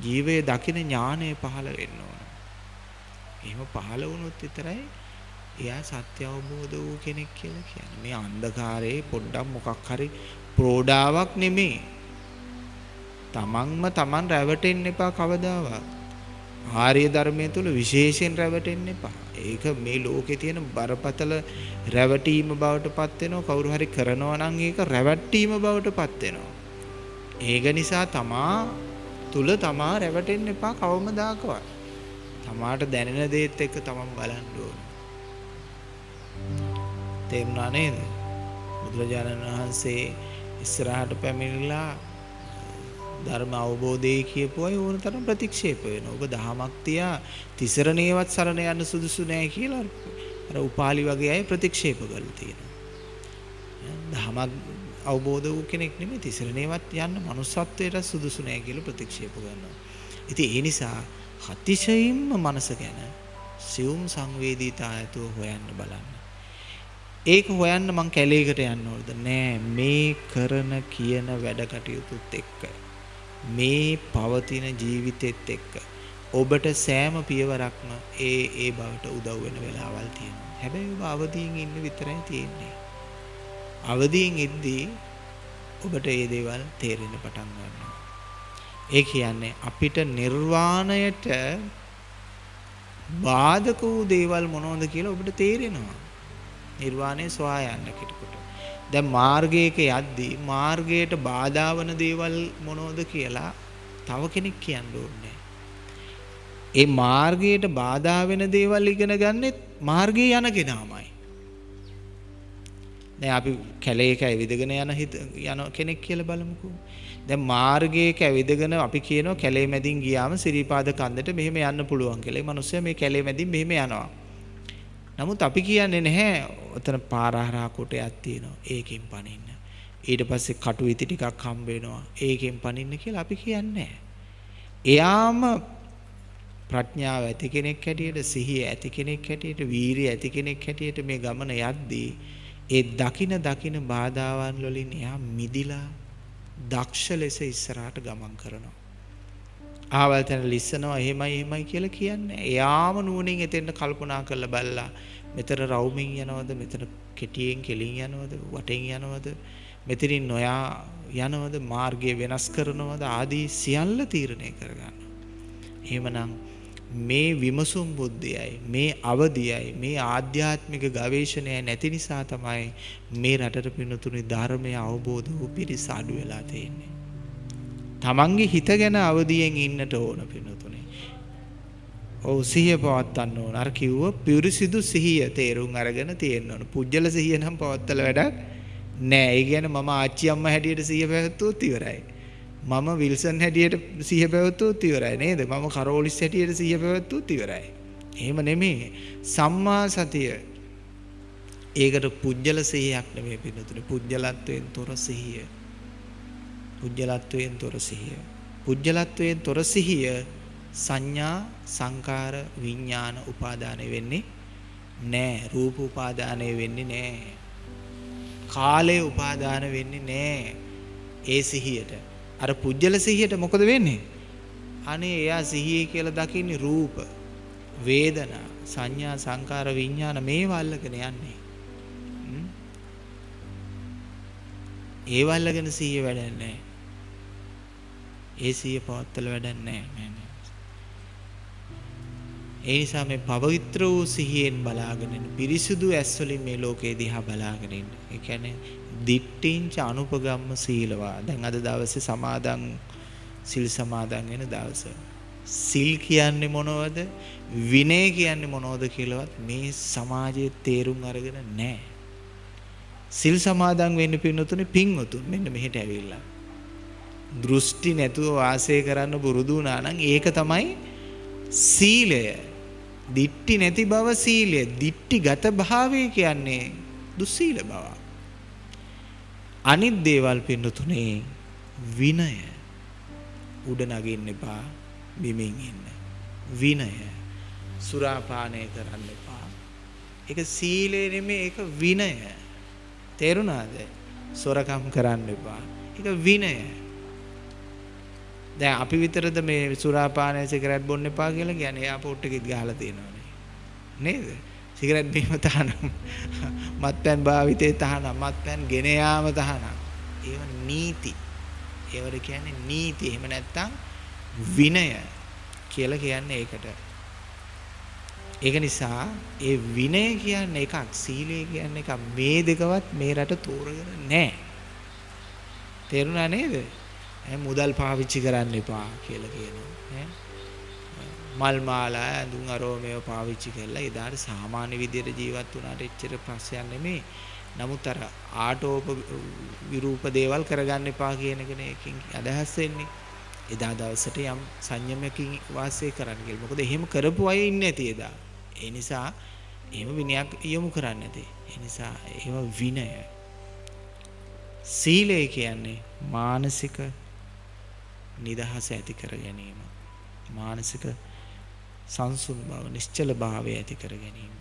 ජීවය දකින ඥානය පහළ වෙන්න ඕන. එහෙම පහළ වුණොත් විතරයි එයා සත්‍ය අවබෝධ වූ කෙනෙක් කියලා කියන්නේ. මේ අන්ධකාරයේ පොඩ්ඩක් මොකක් හරි ප්‍රෝඩාවක් නෙමෙයි. තමන්ම තමන් රැවටෙන්න එපා කවදාවත්. ආර්ය ධර්මයේ තුල විශේෂයෙන් රැවටෙන්න එපා. ඒක මේ ලෝකේ තියෙන බරපතල රැවටීම බවට පත් වෙනවා. කවුරු හරි කරනවා නම් ඒක රැවටීම බවට පත් වෙනවා. ඒක නිසා තමා තුල තමා රැවටෙන්න එපා කවමදාකවත්. තමාට දැනෙන දේත් එක්ක තමන් බලන්න ඕන. තේරුණා නේද? බුදුරජාණන් වහන්සේ ඉස්සරහට පැමිණිලා ධර්ම අවබෝධයේ කියපු අය ඕන තරම් ප්‍රතික්ෂේප වෙනවා. ඔබ දහමක් තියා තිසරණේවත් සරණ යන්න සුදුසු නෑ කියලා අර උපාලි වගේ අය ප්‍රතික්ෂේප කරලා තියෙනවා. දහමක් අවබෝධ වූ කෙනෙක් නෙමෙයි තිසරණේවත් යන්න manussත්වයට සුදුසු නෑ කියලා ප්‍රතික්ෂේප කරනවා. ඉතින් ඒ නිසා අතිශයින්ම මනස ගැන සියුම් සංවේදීතාවයතුව හොයන්න බලන්න. ඒක හොයන්න මං කැලේකට යන්න ඕනද නෑ මේ කරන කියන වැඩ කටයුතුත් එක්ක මේ පවතින ජීවිතෙත් එක්ක ඔබට සෑම පියවරක්ම ඒ ඒ බවට උදව් වෙන වෙලාවල් තියෙනවා. හැබැයි ඔබ අවදියෙන් ඉන්න විතරයි තියෙන්නේ. අවදියෙන් ඉද්දී ඔබට මේ දේවල් තේරෙන්න පටන් ගන්නවා. ඒ කියන්නේ අපිට නිර්වාණයට බාධක වූ දේවල් මොනවද කියලා ඔබට තේරෙනවා. නිර්වාණය සොයා යන්න කෙනෙකුට. දැන් මාර්ගයක යද්දී මාර්ගයට බාධා වන දේවල් මොනවද කියලා තව කෙනෙක් කියන්න ඕනේ. ඒ මාර්ගයට බාධා වෙන දේවල් ඉගෙන ගන්නෙත් මාර්ගයේ යන කෙනාමයි. දැන් අපි කැලේක ඇවිදගෙන යන හිත යන කෙනෙක් කියලා බලමුකෝ. දැන් මාර්ගයක ඇවිදගෙන අපි කියනවා කැලේ මැදින් ගියාම සිරිපාද කන්දට මෙහෙම යන්න පුළුවන් කියලා. ඒ මිනිස්සයා මේ කැලේ මැදින් මෙහෙම යනවා. නමුත් අපි කියන්නේ නැහැ ඔතන පාරහරා කොටයක් තියෙනවා. ඒකෙන් පනින්න. ඊට පස්සේ කටු ඉති ටිකක් හම්බ වෙනවා. ඒකෙන් පනින්න කියලා අපි කියන්නේ එයාම ප්‍රඥාව ඇති කෙනෙක් හැටියට සිහිය ඇති කෙනෙක් හැටියට වීරිය ඇති කෙනෙක් හැටියට මේ ගමන යද්දී ඒ දකින දකින බාධාවන් වලින් එයා මිදිලා දක්ෂ ලෙස ඉස්සරහට ගමන් කරනවා. ආවල් තැන ලිස්සනවා එහෙමයි එහෙමයි කියලා කියන්නේ. එයාම නුවණින් එතෙන්ට කල්පනා කරලා බලලා මෙතන රවුමින් යනවද මෙතන කෙටියෙන් කෙලින් යනවද වටෙන් යනවද මෙතනින් නොයා යනවද මාර්ගය වෙනස් කරනවද ආදී සියල්ල තීරණය කරගන්නවා. එහෙමනම් මේ විමසුම් බුද්ධියයි මේ අවදියයි මේ ආධ්‍යාත්මික ගවේෂණය නැති නිසා තමයි මේ රටට පිනතුනි ධර්මය අවබෝධ වූ පිරිස අඩු වෙලා තියෙන්නේ. තමන්ගේ හිත ගැන අවදියෙන් ඉන්නට ඕන පිනතුනේ. ඔව් සිහිය පවත්වන්න ඕන. අර කිව්ව පිරිසිදු සිහිය තේරුම් අරගෙන තියෙන්න ඕන. පුජ්‍යල සිහිය නම් පවත්තල වැඩක් නෑ. ඒ කියන්නේ මම ආච්චි අම්මා හැටියට සිහිය පැවැත්වුවොත් ඉවරයි. මම විල්සන් හැටියට සිහිය පැවැත්වුවොත් ඉවරයි නේද? මම කරෝලිස් හැටියට සිහිය පැවැත්වුවොත් ඉවරයි. එහෙම නෙමෙයි. සම්මා සතිය ඒකට පුජ්‍යල සිහියක් නෙමෙයි පින්නතුනේ. පුජ්‍යලත්වයෙන් තොර සිහිය. පුජ්‍යලත්වයෙන් තොර සිහිය. පුජ්‍යලත්වයෙන් තොර සිහිය සංඥා සංකාර විඥාන උපාදානය වෙන්නේ නෑ. රූප උපාදානය වෙන්නේ නෑ. කාලය උපාදාන වෙන්නේ නෑ. ඒ සිහියට. අර පුජ්‍යල සිහියට මොකද වෙන්නේ? අනේ එයා සිහිය කියලා දකින්නේ රූප, වේදනා, සංඥා, සංකාර, විඥාන මේවා අල්ලගෙන යන්නේ. ඒ වල්ලගෙන සිහිය වැඩන්නේ නැහැ. ඒ සිහිය පවත්තල වැඩන්නේ නැහැ. ඒ නිසා මේ පවිත්‍ර වූ සිහියෙන් බලාගෙන ඉන්න පිරිසුදු ඇස් වලින් මේ ලෝකේ දිහා බලාගෙන ඉන්න. ඒ කියන්නේ දිට්ඨිංච අනුපගම්ම සීලවා. දැන් අද දවසේ සමාදන් සිල් සමාදන් වෙන දවස. සිල් කියන්නේ මොනවද? විනය කියන්නේ මොනවද කියලාවත් මේ සමාජයේ තේරුම් අරගෙන නැහැ. සිල් සමාදන් වෙන්න පින්නතුනේ පින්වතුන් මෙන්න මෙහෙට ඇවිල්ලා. දෘෂ්ටි නැතුව වාසය කරන්න පුරුදු වුණා නම් ඒක තමයි සීලය. දිට්ටි නැති බව සීලය. දිට්ටිගත භාවය කියන්නේ දුස්සීල බව. අනිත් දේවල් පින්නතුනේ විනය. උඩ නගින්න එපා. බිමින් ඉන්න. විනය. සුරාපානය කරන්න එපා. ඒක සීලය නෙමෙයි ඒක විනය. තේරුණාද? සොරකම් කරන්න එපා. ඒක විනය. දැන් අපි විතරද මේ සුරාපානය සිගරට් බොන්න එපා කියලා කියන්නේ එයාපෝට් එකෙත් ගහලා තියෙනවානේ. නේද? සිගරට් බීම තහනම්. මත්පැන් භාවිතේ තහනම්. මත්පැන් ගෙන යාම තහනම්. ඒව නීති. ඒවට කියන්නේ නීති. එහෙම නැත්නම් විනය කියලා කියන්නේ ඒකට. ඒක නිසා ඒ විනය කියන්නේ එකක් සීලය කියන්නේ එකක් මේ දෙකවත් මේ රට තෝරගෙන නැහැ. තේරුණා නේද? මුදල් පාවිච්චි කරන්න එපා කියලා කියනවා. මල් මාලා ඇඳුම් අරෝමේව පාවිච්චි කරලා එදාට සාමාන්‍ය විදියට ජීවත් වුණාට එච්චර ප්‍රශ්නයක් නෙමෙයි. නමුත් අර ආටෝප විරූප දේවල් කරගන්න එපා කියන එකනේ එකකින් අදහස් වෙන්නේ. එදා දවසට යම් සංයමයකින් වාසය කරන්න කියලා. මොකද එහෙම කරපු අය ඉන්නේ නැති එදා. ඒ නිසා එහෙම විනයක් යොමු කරන්නේ නැති. ඒ නිසා එහෙම විනය. සීලය කියන්නේ මානසික නිදහස ඇති කර ගැනීම. මානසික සංසුන් බව, නිශ්චල භාවය ඇති කර ගැනීම.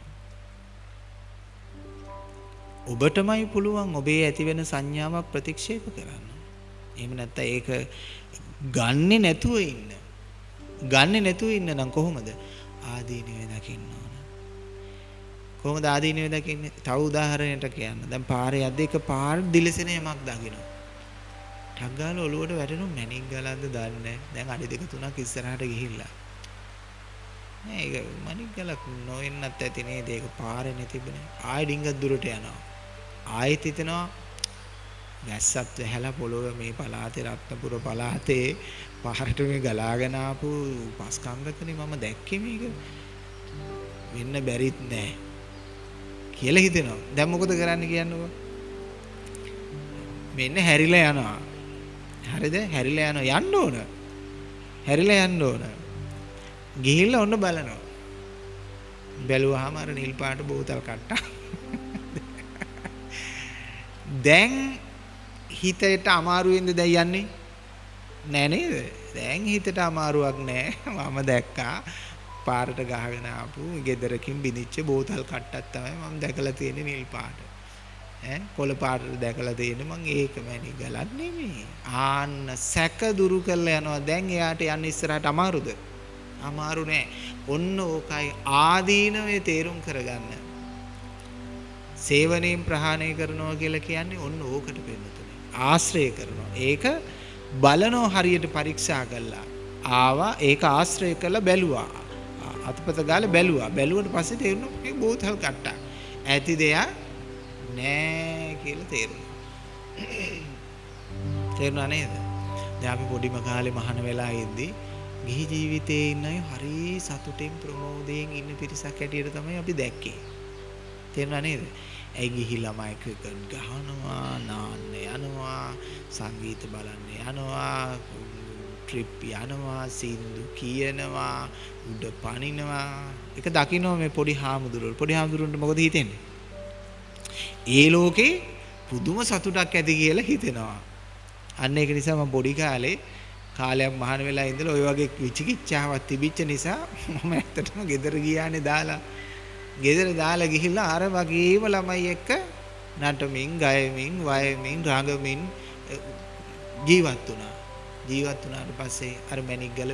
ඔබටමයි පුළුවන් ඔබේ ඇති වෙන සංඥාවක් ප්‍රතික්ෂේප කරන්න. එහෙම නැත්නම් ඒක ගන්නෙ නැතුව ඉන්න. ගන්නෙ නැතුව ඉන්න නම් කොහොමද? ආදීනවේ දකින්න ඕන. කොහොමද ආදීනවේ දකින්නේ? තව උදාහරණයකට කියන්න. දැන් පාරේ යද්දී එක පාර දිලිසෙන යමක් දකින්න. ටක් ගාලා ඔලුවට වැටෙනු මැණික් ගලක්ද දන්නේ දැන් අඩි දෙක තුනක් ඉස්සරහට ගිහිල්ලා. නෑ ඒක මැණික් ගලක් නොවෙන්නත් ඇති නේද? ඒක පාරේ නැතිබුනේ. ආයෙ ඩිංගක් දුරට යනවා. ආයෙත් හිතනවා වැස්සත් වැහැලා පොළොව මේ පළාතේ රත්නපුර පළාතේ පාරට මේ ගලාගෙන ආපු පස්කන්ධකනේ මම දැක්කේ මේක. වෙන්න බැරිත් නෑ කියලා හිතෙනවා. දැන් මොකද කරන්න කියන්නකෝ මෙන්න හැරිලා යනවා. හරිද? හැරිලා යනවා යන්න ඕන. හැරිලා යන්න ඕන. ගිහිල්ලා ඔන්න බලනවා. බැලුවාම අර නිල් පාට බෝතල් කට්ටා. දැන් හිතට අමාරුවෙන්ද දැන් යන්නේ? නෑ නේද? දැන් හිතට අමාරුවක් නෑ. මම දැක්කා පාරට ගහගෙන ආපු ගෙදරකින් බිනිච්ච බෝතල් කට්ටක් තමයි මම දැකලා තියෙන්නේ නිල් පාට. ඈ කොළ පාට දැකලා තියෙන්නේ මං ඒක මැණි ගලක් නෙමෙයි. ආන්න සැක දුරු කරලා යනවා. දැන් එයාට යන්න ඉස්සරහට අමාරුද? අමාරු නෑ. ඔන්න ඕකයි ආදීනවේ තේරුම් කරගන්න. සේවනයෙන් ප්‍රහාණය කරනවා කියලා කියන්නේ ඔන්න ඕකට වෙන්නතුනේ. ආශ්‍රය කරනවා. ඒක බලනෝ හරියට පරීක්ෂා කළා. ආවා ඒක ආශ්‍රය කරලා බැලුවා. අතපත ගාලා බැලුවා. බැලුවට පස්සේ තේරුණා මේ බෝතල් කට්ටක්. ඇති දෙයක් නෑ කියලා තේරුණා. තේරුණා නේද? දැන් අපි පොඩිම කාලේ මහාන වෙලා ඉද්දි ගිහි ජීවිතේ ඉන්න අය හරි සතුටින් ප්‍රමෝදයෙන් ඉන්න පිරිසක් හැටියට තමයි අපි දැක්කේ. තේරුණා නේද? ඇයි ගිහි ළමයි ක්‍රිකට් ගහනවා, නාන්න යනවා, සංගීත බලන්න යනවා, ට්‍රිප් යනවා, සින්දු කියනවා, උඩ පනිනවා. ඒක දකින්න මේ පොඩි හාමුදුරුවෝ. පොඩි හාමුදුරුවන්ට මොකද හිතෙන්නේ? ඒ ලෝකේ පුදුම සතුටක් ඇති කියලා හිතෙනවා. අන්න ඒක නිසා මම පොඩි කාලේ කාලයක් මහාන වෙලා ඉඳලා ওই වගේ විචිකිච්ඡාවක් තිබිච්ච නිසා මම ඇත්තටම ගෙදර ගියානේ දාලා. ගෙදර දාලා ගිහිල්ලා අර වගේම ළමයි එක්ක නටමින්, ගයමින්, වයමින්, රඟමින් ජීවත් වුණා. ජීවත් වුණාට පස්සේ අර මැණික් ගල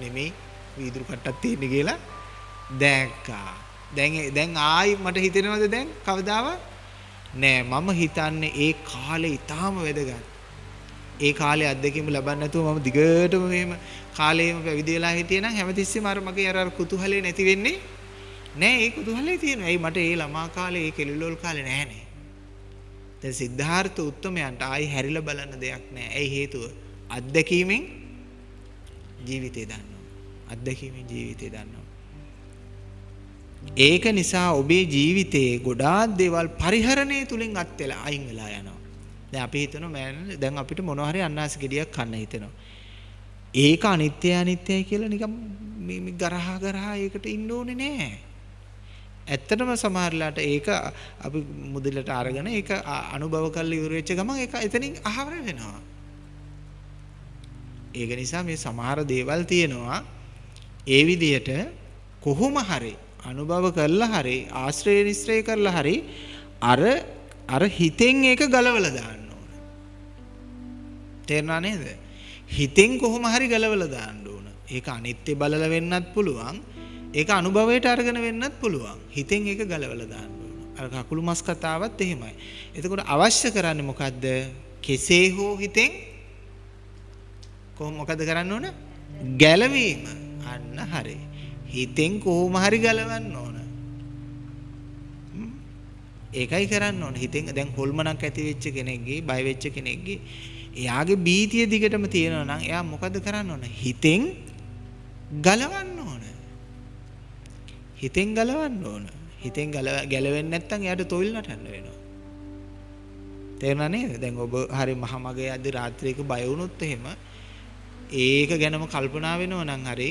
නෙමෙයි වීදුරු කට්ටක් තියෙන්නේ කියලා දැක්කා. දැන් දැන් ආයි මට හිතෙනවද දැන් කවදාවත් නෑ මම හිතන්නේ ඒ කාලේ ඊටාම වැදගත්. ඒ කාලේ අත්දැකීම් ලබන්න නැතුව මම දිගටම මෙහෙම කාලේම පැවිදි වෙලා හිටියේ නම් හැමතිස්සෙම අර මගේ අර අර කුතුහලේ නැති වෙන්නේ නෑ ඒ කුතුහලේ තියෙනවා. ඇයි මට ඒ ළමා කාලේ ඒ කෙලිලෝල් කාලේ නෑනේ. දැන් සිද්ධාර්ථ උත්තමයන්ට ආයි හැරිලා බලන්න දෙයක් නෑ. ඇයි හේතුව? අත්දැකීමෙන් ජීවිතේ දන්නවා. අත්දැකීමෙන් ජීවිතේ දන්නවා. ඒක නිසා ඔබේ ජීවිතයේ ගොඩාක් දේවල් පරිහරණය තුලින් අත් වෙලා අයින් වෙලා යනවා. දැන් අපි හිතනවා මෑන් දැන් අපිට මොනවා හරි අන්නාසි ගෙඩියක් කන්න හිතෙනවා. ඒක අනිත්‍ය අනිත්‍යයි කියලා නිකන් මේ ගරහා ගරහා ඒකට ඉන්න ඕනේ නෑ. ඇත්තටම සමහරලාට ඒක අපි මුදලට අරගෙන ඒක අනුභව කරලා ඉවර වෙච්ච ගමන් ඒක එතනින් අහවර වෙනවා. ඒක නිසා මේ සමහර දේවල් තියෙනවා ඒ විදිහට කොහොම හරි අනුභව කරලා හරි ආශ්‍රය නිස්ත්‍රය කරලා හරි අර අර හිතෙන් ඒක ගලවලා දාන්න ඕන. තේරුණා නේද? හිතෙන් කොහොම හරි ගලවලා දාන්න ඕන. ඒක අනිත්‍ය බලල වෙන්නත් පුළුවන්. ඒක අනුභවයට අරගෙන වෙන්නත් පුළුවන්. හිතෙන් ඒක ගලවලා දාන්න ඕන. අර කකුළු මස් කතාවත් එහෙමයි. එතකොට අවශ්‍ය කරන්නේ මොකද්ද? කෙසේ හෝ හිතෙන් කොහොම මොකද කරන්න ඕන? ගැලවීම. අන්න හරි. හිතෙන් කොහොම හරි ගලවන්න ඕන. ඒකයි කරන්න ඕන. හිතෙන් දැන් හොල්මනක් ඇති වෙච්ච කෙනෙක්ගේ, බය වෙච්ච කෙනෙක්ගේ එයාගේ බීතිය දිගටම තියෙනවා නම් එයා මොකද කරන්න ඕන? හිතෙන් ගලවන්න ඕන. හිතෙන් ගලවන්න ඕන. හිතෙන් ගැලවෙන්නේ නැත්නම් එයාට තොইল නටන්න වෙනවා. තේරුණා නේද? දැන් ඔබ හරි මහමගේ අද රාත්‍රියක බය වුණොත් එහෙම ඒක ගැනම කල්පනා වෙනවා නම් හරි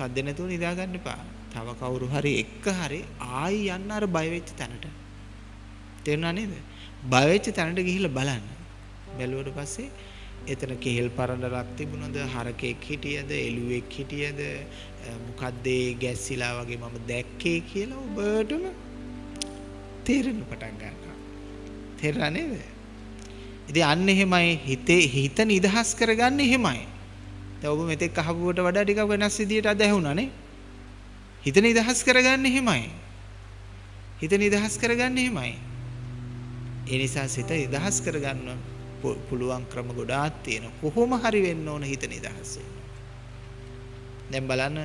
සද්ද නැතුව නිදා ගන්න එපා. තව කවුරු හරි එක්ක හරි ආයි යන්න අර බය වෙච්ච තැනට. තේරුණා නේද? බය වෙච්ච තැනට ගිහිල්ලා බලන්න. බැලුවට පස්සේ එතන කෙහෙල් පරණරක් තිබුණද හරකෙක් හිටියද එළුවෙක් හිටියද මොකද්ද ගැස්සිලා වගේ මම දැක්කේ කියලා ඔබටම තේරෙන්න පටන් ගන්නවා. තේරුණා නේද? ඉතින් අන්න එහෙමයි හිතේ හිත නිදහස් කරගන්න එහෙමයි. දැන් ඔබ මෙතෙක් අහපුවට වඩා ටිකක් වෙනස් විදියට අද ඇහුණානේ. හිත නිදහස් කරගන්න එහෙමයි. හිත නිදහස් කරගන්න එහෙමයි. ඒ නිසා සිත නිදහස් කරගන්න පුළුවන් ක්‍රම ගොඩාක් තියෙනවා. කොහොම හරි වෙන්න ඕන හිත නිදහස් දැන් බලන්න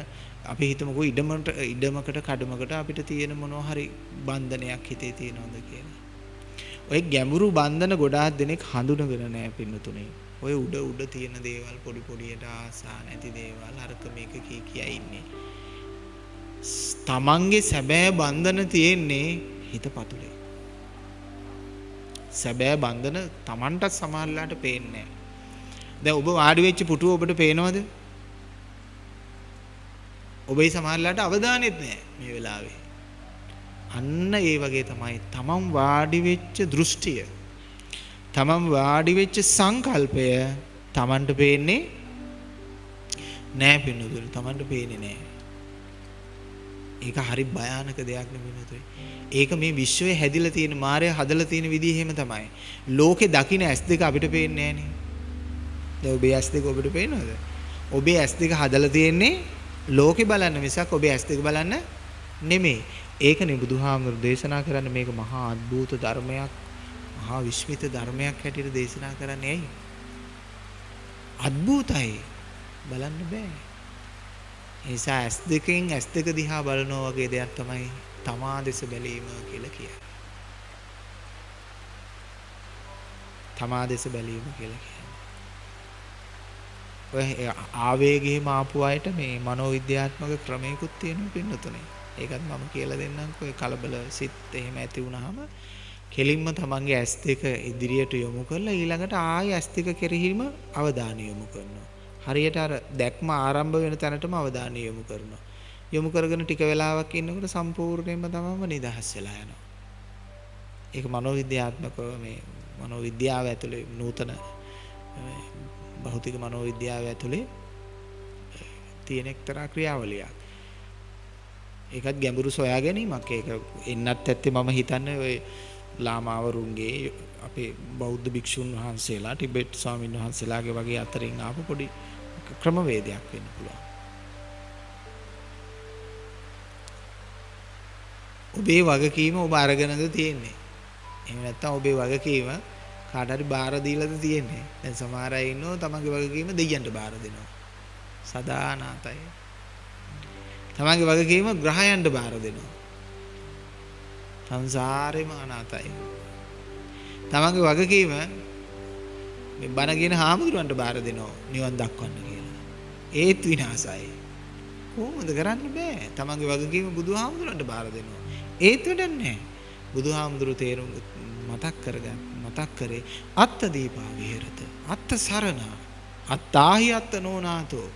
අපි හිතමුකෝ ඉඩමකට ඉඩමකට කඩමකට අපිට තියෙන මොනවා හරි බන්ධනයක් හිතේ තියෙනවද කියලා. ඔය ගැඹුරු බන්ධන ගොඩාක් දෙනෙක් හඳුනගෙන නැහැ පින්නතුනේ. ඔය උඩ උඩ තියෙන දේවල් පොඩි පොඩියට ආසා නැති දේවල් අරක මේක කී කියා ඉන්නේ. තමන්ගේ සැබෑ බන්ධන තියෙන්නේ හිත පතුලේ. සැබෑ බන්ධන තමන්ටත් සමහරලාට පේන්නේ දැන් ඔබ වාඩි වෙච්ච පුටුව ඔබට පේනවද? ඔබේ සමහරලාට අවධානෙත් නැහැ මේ වෙලාවේ. අන්න ඒ වගේ තමයි තමන් වාඩි වෙච්ච දෘෂ්ටිය තමන් වාඩි වෙච්ච සංකල්පය තමන්ට පේන්නේ නෑ පින්නතුනි. තමන්ට පේන්නේ නෑ. ඒක හරි භයානක දෙයක් නෙවෙයි ඒක මේ විශ්වයේ හැදිලා තියෙන මායя හදලා තියෙන විදිහ එහෙම තමයි. ලෝකේ දකින්න S2 අපිට පේන්නේ නෑනේ. දැන් ඔබේ S2 ඔබට පේනවද? ඔබේ S2 හදලා තියෙන්නේ ලෝකේ බලන්න මිසක් ඔබේ S2 බලන්න නෙමෙයි. ඒකනේ බුදුහාමුදුරු දේශනා කරන්න මේක මහා අద్భుත ධර්මයක්. මහා විශ්මිත ධර්මයක් හැටියට දේශනා කරන්නේ ඇයි? අద్భుතයි. බලන්න බෑ. ඒ නිසා ඇස් දෙකෙන් ඇස් දෙක දිහා බලනවා වගේ දෙයක් තමයි තමා දෙස බැලීම කියලා කියන්නේ. තමා දෙස බැලීම කියලා කියන්නේ. ඔය ආවේගයේම ආපු අයට මේ මනෝවිද්‍යාත්මක ක්‍රමයකුත් තියෙනවා පින්නතුනේ. ඒකත් මම කියලා දෙන්නම්කෝ. ඒ කලබල සිත් එහෙම ඇති වුනහම කෙලින්ම තමන්ගේ ඇස් දෙක ඉදිරියට යොමු කරලා ඊළඟට ආයෙ ඇස් දෙක කෙරෙහිම අවධානය යොමු කරනවා. හරියට අර දැක්ම ආරම්භ වෙන තැනටම අවධානය යොමු කරනවා. යොමු කරගෙන ටික වෙලාවක් ඉන්නකොට සම්පූර්ණයෙන්ම තමම නිදහස් වෙලා යනවා. ඒක මනෝවිද්‍යාත්මකව මේ මනෝවිද්‍යාව ඇතුලේ නූතන භෞතික මනෝවිද්‍යාව ඇතුලේ තියෙන එක්තරා ක්‍රියාවලියක්. ඒකත් ගැඹුරු සොයා ගැනීමක්. ඒක එන්නත් ඇත්තේ මම හිතන්නේ ඔය ලාමාවරුන්ගේ අපේ බෞද්ධ භික්ෂුන් වහන්සේලා ටිබෙට් ස්වාමීන් වහන්සේලාගේ වගේ අතරින් ආපු පොඩි ක්‍රමවේදයක් වෙන්න පුළුවන්. ඔබේ වගකීම ඔබ අරගෙනද තියෙන්නේ. එහෙම නැත්නම් ඔබේ වගකීම කාට හරි බාර දීලාද තියෙන්නේ. දැන් සමහර අය ඉන්නවා තමන්ගේ වගකීම දෙයියන්ට බාර දෙනවා. සදානාතයි. තමන්ගේ වගකීම ග්‍රහයන්ට බාර දෙනවා. සංසාරේම අනාතයි. තමන්ගේ වගකීම මේ බණ කියන හාමුදුරුවන්ට බාර දෙනවා නිවන් දක්වන්න කියලා. ඒත් විනාසයි. කොහොමද කරන්න බෑ. තමන්ගේ වගකීම බුදුහාමුදුරන්ට බාර දෙනවා. ඒත් වැඩක් නැහැ. බුදුහාමුදුරු තේරුම් මතක් කරගන්න මතක් කරේ අත්ත දීපා විහෙරත. අත්ත සරණ. අත්තාහි අත්ත නෝනාතෝ.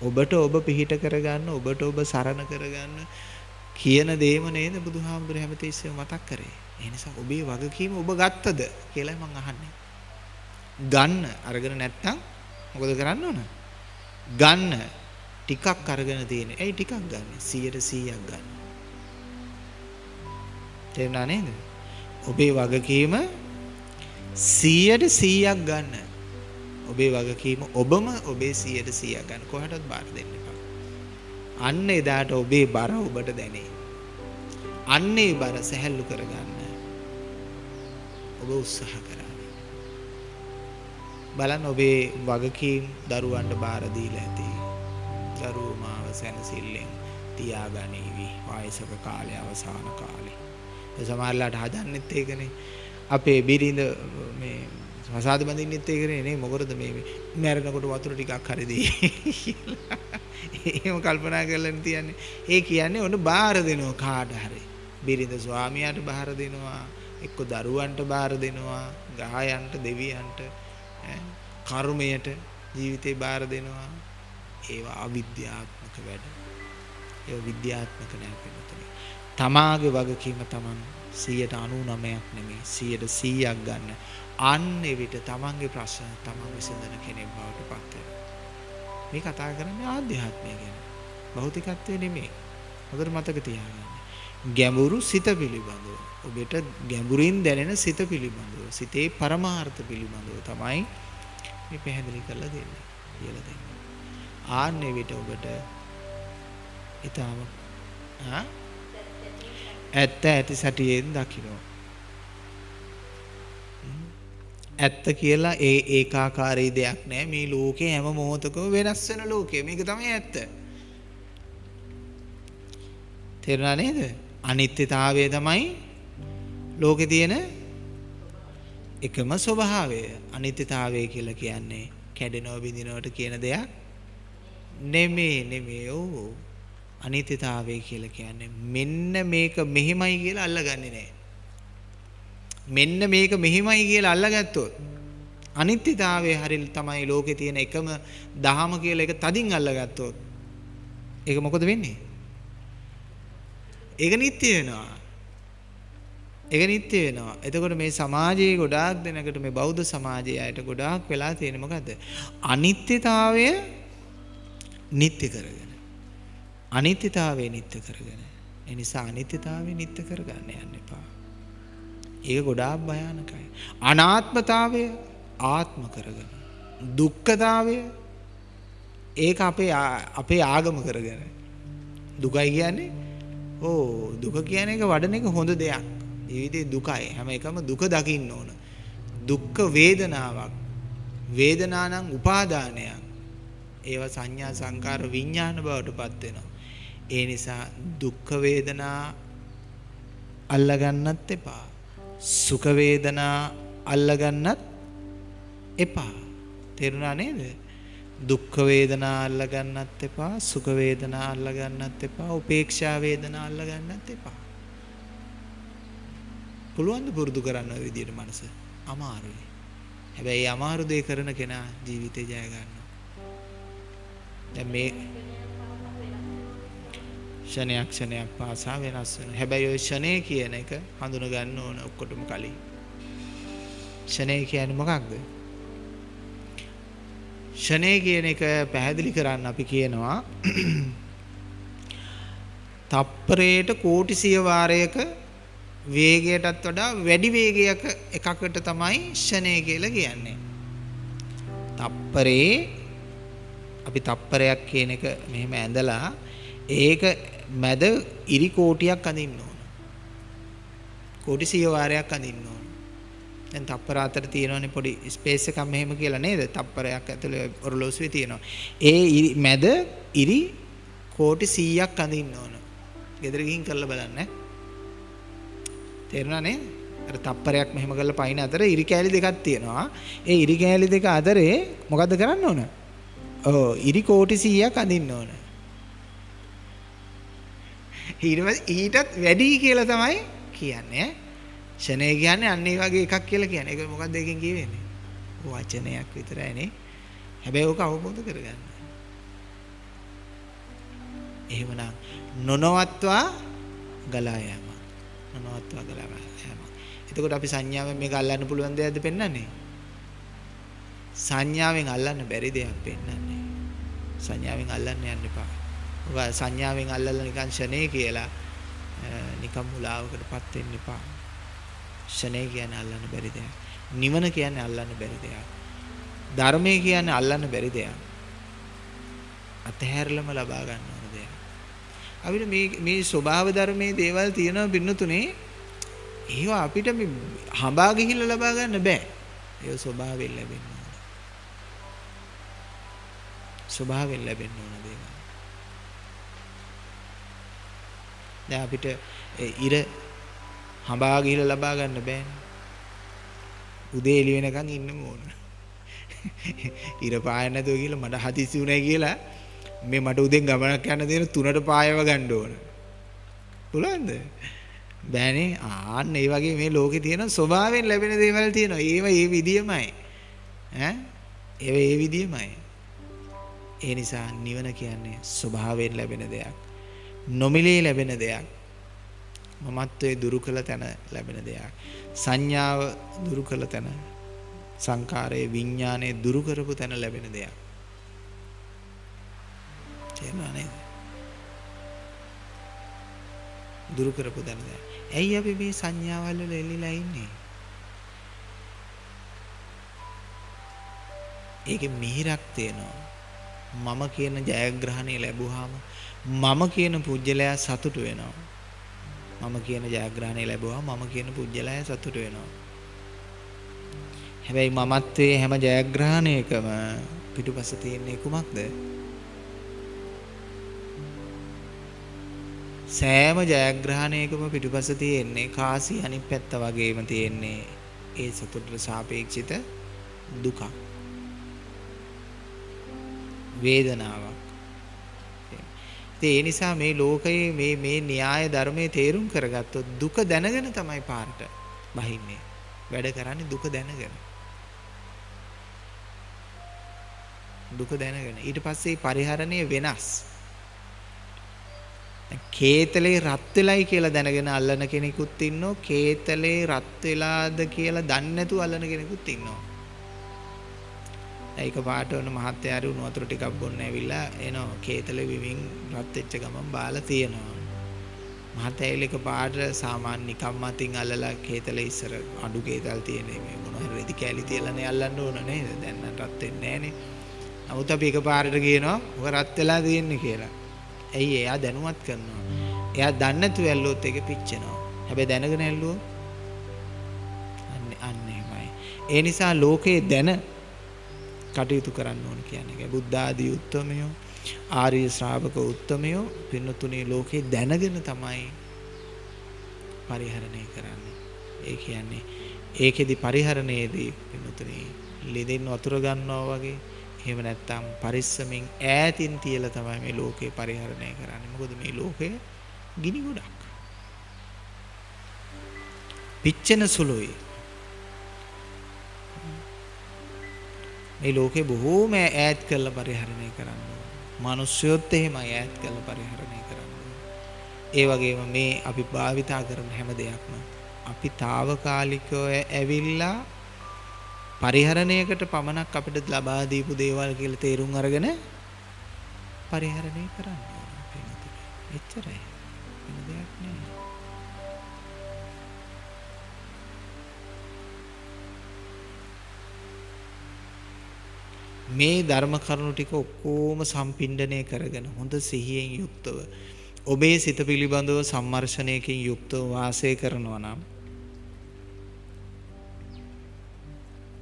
ඔබට ඔබ පිහිට කරගන්න ඔබට ඔබ සරණ කරගන්න කියන දේම නේද බුදුහාමුදුරු හැමතිස්සෙම මතක් කරේ. ඒ නිසා ඔබේ වගකීම ඔබ ගත්තද කියලා මම අහන්නේ. ගන්න අරගෙන නැත්නම් මොකද කරන්න ඕන? ගන්න ටිකක් අරගෙන තියෙන. ඇයි ටිකක් ගන්න? 100%ක් ගන්න. තේරුණා නේද? ඔබේ වගකීම 100%ක් ගන්න. ඔබේ වගකීම ඔබම ඔබේ 100%ක් ගන්න. කොහටවත් බාර දෙන්න එපා. අන්න එදාට ඔබේ බර ඔබට දැනේ. අන්න ඒ බර සැහැල්ලු කරගන්න. ඔබ උත්සාහ කරන්න. බලන්න ඔබේ වගකීම් දරුවන්ට බාර දීලා ඇති. දරුවෝ මාව සැනසෙල්ලෙන් තියාගනීවි. වයසක කාලේ අවසාන කාලේ. ඒ සමහරලාට හදන්නෙත් ඒකනේ. අපේ බිරිඳ මේ සසාද බඳින්නෙත් ඒකනේ නේ මොකටද මේ මැරෙනකොට වතුර ටිකක් හරි දෙයි. එහෙම කල්පනා කරලා තියන්නේ. ඒ කියන්නේ ඔන්න බාර දෙනවා කාට හරි. බිරිඳ ස්වාමියාට බාර දෙනවා. එක්ක දරුවන්ට බාර දෙනවා. ගායන්ට දෙවියන්ට කර්මයට ජීවිතේ බාර දෙනවා. ඒවා අවිද්‍යාත්මක වැඩ. ඒවා විද්‍යාත්මක නෑ පිටුතුනි. තමාගේ වගකීම Taman 199ක් නෙමෙයි 100ක් ගන්න. අන්න එවිට Tamanගේ ප්‍රශ්න Taman විසඳන කෙනෙක් බවට පත් වෙනවා. මේ කතා කරන්නේ ආධ්‍යාත්මය ගැන. භෞතිකත්වය නෙමෙයි. හොඳට මතක තියාගන්න. ගැඹුරු සිත පිළිබඳව. ඔබට ගැඹුරින් දැනෙන සිත පිළිබඳව. සිතේ පරමාර්ථ පිළිබඳව තමයි මේ පැහැදිලි කරලා දෙන්නේ. කියලා දෙන්නේ. ආන්නේ විට ඔබට ඊටම ආ ඇත්ත ඇති සැටියෙන් දකින්න. ඇත්ත කියලා ඒ ඒකාකාරී දෙයක් නෑ මේ ලෝකේ හැම මොහොතකම වෙනස් වෙන ලෝකය. මේක තමයි ඇත්ත. තේරුණා නේද? අනිත්‍යතාවය තමයි ලෝකේ තියෙන එකම ස්වභාවය. අනිත්‍යතාවය කියලා කියන්නේ කැඩෙනව බිඳිනවට කියන දෙයක් නෙමේ නෙමේ ඔව් අනිත්‍යතාවය කියලා කියන්නේ මෙන්න මේක මෙහිමයි කියලා අල්ලගන්නේ නැහැ. මෙන්න මේක මෙහිමයි කියලා අල්ලගත්තොත් අනිත්‍යතාවය හරිය තමයි ලෝකේ තියෙන එකම දහම කියලා එක තදින් අල්ලගත්තොත් ඒක මොකද වෙන්නේ? ඒක නිට්ටය වෙනවා. ඒක නිට්ටය වෙනවා. එතකොට මේ සමාජයේ ගොඩාක් දෙනකට මේ බෞද්ධ සමාජයේ අයට ගොඩාක් වෙලා තියෙන්නේ මොකද්ද? අනිත්‍යතාවය නිට්ටය කරගෙන. අනිත්‍යතාවය නිට්ටය කරගෙන. ඒ නිසා අනිත්‍යතාවය නිට්ටය කරගන්න යන්න එපා. ඒක ගොඩාක් භයානකයි. අනාත්මතාවය ආත්ම කරගෙන. දුක්ඛතාවය ඒක අපේ අපේ ආගම කරගෙන. දුකයි කියන්නේ ඕ දුක කියන එක වඩන එක හොඳ දෙයක්. ජීවිතේ දුකයි. හැම එකම දුක දකින්න ඕන. දුක්ඛ වේදනාවක්. වේදනා නම් උපාදානයක්. ඒවා සංඥා සංකාර විඥාන බවට පත් වෙනවා. ඒ නිසා දුක්ඛ වේදනා අල්ලගන්නත් එපා. සුඛ වේදනා අල්ලගන්නත් එපා. තේරුණා නේද? දුක්ඛ වේදනා අල්ලගන්නත් එපා, සුඛ වේදනා අල්ලගන්නත් එපා, උපේක්ෂා වේදනා අල්ලගන්නත් එපා. පුළුවන් ද පුරුදු කරන්න ওই විදිහට මනස? අමාරුයි. හැබැයි අමාරු දේ කරන කෙනා ජීවිතේ ජය ගන්නවා. දැන් මේ ෂණයක් ෂණයක් පාසා වෙනස් වෙනවා. හැබැයි ওই ෂණය කියන එක හඳුන ගන්න ඕන ඔක්කොටම කලින්. ෂණය කියන්නේ මොකක්ද? ෂණය කියන එක පැහැදිලි කරන්න අපි කියනවා තප්පරයට කෝටි සිය වාරයක වේගයටත් වඩා වැඩි වේගයක එකකට තමයි ෂණය කියලා කියන්නේ. තප්පරේ අපි තප්පරයක් කියන එක මෙහෙම ඇඳලා ඒක මැද ඉරි කෝටියක් අඳින්න ඕන. කෝටි 100 වාරයක් අඳින්න ඕන. දැන් තප්පර අතර තියෙනවනේ පොඩි ස්පේස් එකක් මෙහෙම කියලා නේද? තප්පරයක් ඇතුලේ ඔරලෝසුවේ තියෙනවා. ඒ මැද ඉරි කෝටි 100ක් අඳින්න ඕන. ගෙදර ගිහින් කරලා බලන්න. තේරුණා නේ? අර තප්පරයක් මෙහෙම කරලා පයින් අතර ඉරි කෑලි දෙකක් තියෙනවා. ඒ ඉරි කෑලි දෙක අතරේ මොකද්ද කරන්න ඕන? ඔව් ඉරි කෝටි 100ක් අඳින්න ඕන. ඊටත් වැඩි කියලා තමයි කියන්නේ. ෂණය කියන්නේ අන්න ඒ වගේ එකක් කියලා කියන්නේ. ඒක මොකක්ද ඒකෙන් කියවෙන්නේ? වචනයක් විතරයි නේ. හැබැයි ඕක අවබෝධ කරගන්න. එහෙමනම් නොනවත්වා ගලා යෑම. නොනවත්වා ගලා යෑම. එතකොට අපි සංඥාවෙන් මේක අල්ලන්න පුළුවන් දෙයක්ද පෙන්වන්නේ? සංඥාවෙන් අල්ලන්න බැරි දෙයක් පෙන්වන්නේ. සංඥාවෙන් අල්ලන්න යන්න එපා. ඔබ සංඥාවෙන් අල්ලලා නිකන් ෂනේ කියලා නිකම් මුලාවකටපත් වෙන්න එපා. ෂනේ කියන්නේ අල්ලන්න බැරි දෙයක්. නිවන කියන්නේ අල්ලන්න බැරි දෙයක්. ධර්මය කියන්නේ අල්ලන්න බැරි දෙයක්. අතහැරලම ලබා ගන්න ඕන දෙයක්. අපිට මේ මේ ස්වභාව ධර්මයේ දේවල් තියෙනවා පින්නතුනේ ඒවා අපිට මේ හඹා ගිහිල්ලා ලබා ගන්න බෑ. ඒ ස්වභාවයෙන් ලැබෙන්න ඕන. ස්වභාවයෙන් ලැබෙන්න ඕන දේවල්. දැන් අපිට ඉර හඹා ගිහිල්ලා ලබා ගන්න බෑනේ. උදේ එළි වෙනකන් ඉන්න ඕන. ඉර පාය නැතුව කියලා මට හදිසි උනේ කියලා මේ මට උදෙන් ගමනක් යන්න දෙන තුනට පායව ගන්න ඕන. පුළුවන්ද? බෑනේ. ආන්න ඒ වගේ මේ ලෝකේ තියෙන ස්වභාවයෙන් ලැබෙන දේවල් තියෙනවා. ඒව ඒ විදියමයි. ඈ? ඒව ඒ විදියමයි. ඒ නිසා නිවන කියන්නේ ස්වභාවයෙන් ලැබෙන දෙයක්. නොමිලේ ලැබෙන දෙයක්. මමත්වයේ දුරු කළ තැන ලැබෙන දෙයක්. සංඥාව දුරු කළ තැන සංකාරයේ විඥානයේ දුරු කරපු තැන ලැබෙන දෙයක්. තේරුණා නේද? දුරු කරපු තැන දෙයක්. ඇයි අපි මේ සංඥාවල් වල එල්ලිලා ඉන්නේ? ඒකේ මිහිරක් තියෙනවා. මම කියන ජයග්‍රහණය ලැබුවාම මම කියන පුජ්‍යලයා සතුටු වෙනවා. මම කියන ජයග්‍රහණය ලැබුවා මම කියන පුජ්‍යලය සතුට වෙනවා. හැබැයි මමත්වයේ හැම ජයග්‍රහණයකම පිටුපස තියෙන්නේ කුමක්ද? සෑම ජයග්‍රහණයකම පිටුපස තියෙන්නේ කාසි අනිත් පැත්ත වගේම තියෙන්නේ ඒ සතුටට සාපේක්ෂිත දුකක්. වේදනාවක්. ඒ නිසා මේ ලෝකයේ මේ මේ න්‍යාය ධර්මයේ තේරුම් කරගත්තොත් දුක දැනගෙන තමයි පාරට බහින්නේ. වැඩ කරන්නේ දුක දැනගෙන. දුක දැනගෙන. ඊට පස්සේ පරිහරණය වෙනස්. කේතලේ රත් වෙලයි කියලා දැනගෙන අල්ලන කෙනෙකුත් ඉන්නවා. කේතලේ රත් වෙලාද කියලා දන්නේ නැතුව අල්ලන කෙනෙකුත් ඉන්නවා. ඒක පාට වුණ මහත්තයාරු උණු වතුර ටිකක් බොන්න ඇවිල්ලා එනවා. කේතල විවින් රත් වෙච්ච ගමන් බාලා තියෙනවා. මහත්තයා එක පාට සාමාන්‍ය නිකම් මතින් අල්ලලා කේතල ඉස්සර අඩු කේතල් තියෙන මේ මොන හරි රෙදි කෑලි තියලානේ අල්ලන්න ඕන නේද? දැන් නම් රත් වෙන්නේ නැහනේ. නමුත් අපි එක පාරට කියනවා ඔක රත් වෙලා තියෙන්නේ කියලා. ඇයි එයා දැනුවත් කරනවා? එයා දන්නේ නැතුව ඇල්ලුවොත් ඒක පිච්චෙනවා. හැබැයි දැනගෙන ඇල්ලුවොත්? අන්න අන්න එහෙමයි. ඒ නිසා ලෝකේ දැන කටයුතු කරන්න ඕන කියන්නේ. ඒක බුද්ධ ආදී උත්තමයෝ ආර්ය ශ්‍රාවක උත්තමයෝ පින්නතුනේ ලෝකේ දැනගෙන තමයි පරිහරණය කරන්නේ. ඒ කියන්නේ ඒකෙදි පරිහරණයේදී පින්නතුනේ ලෙදෙන් වතුර ගන්නවා වගේ එහෙම නැත්නම් පරිස්සමින් ඈතින් තියලා තමයි මේ ලෝකේ පරිහරණය කරන්නේ. මොකද මේ ලෝකය ගිනි ගොඩක්. පිච්චෙන සුළුයි. මේ ලෝකේ බොහෝම ඈත් කරලා පරිහරණය කරන්න ඕන. මිනිස්සුයොත් එහෙමයි ඈත් කරලා පරිහරණය කරන්න ඕන. ඒ වගේම මේ අපි භාවිතා කරන හැම දෙයක්ම අපි తాවකාලිකව ඇවිල්ලා පරිහරණයකට පමණක් අපිට ලබා දීපු දේවල් කියලා තේරුම් අරගෙන පරිහරණය කරන්න ඕන. එච්චරයි. මේ ධර්ම කරුණු ටික ඔක්කොම සම්පින්ඩණය කරගෙන හොඳ සිහියෙන් යුක්තව ඔබේ සිත පිළිබඳව සම්මර්ෂණයකින් යුක්තව වාසය කරනවා නම්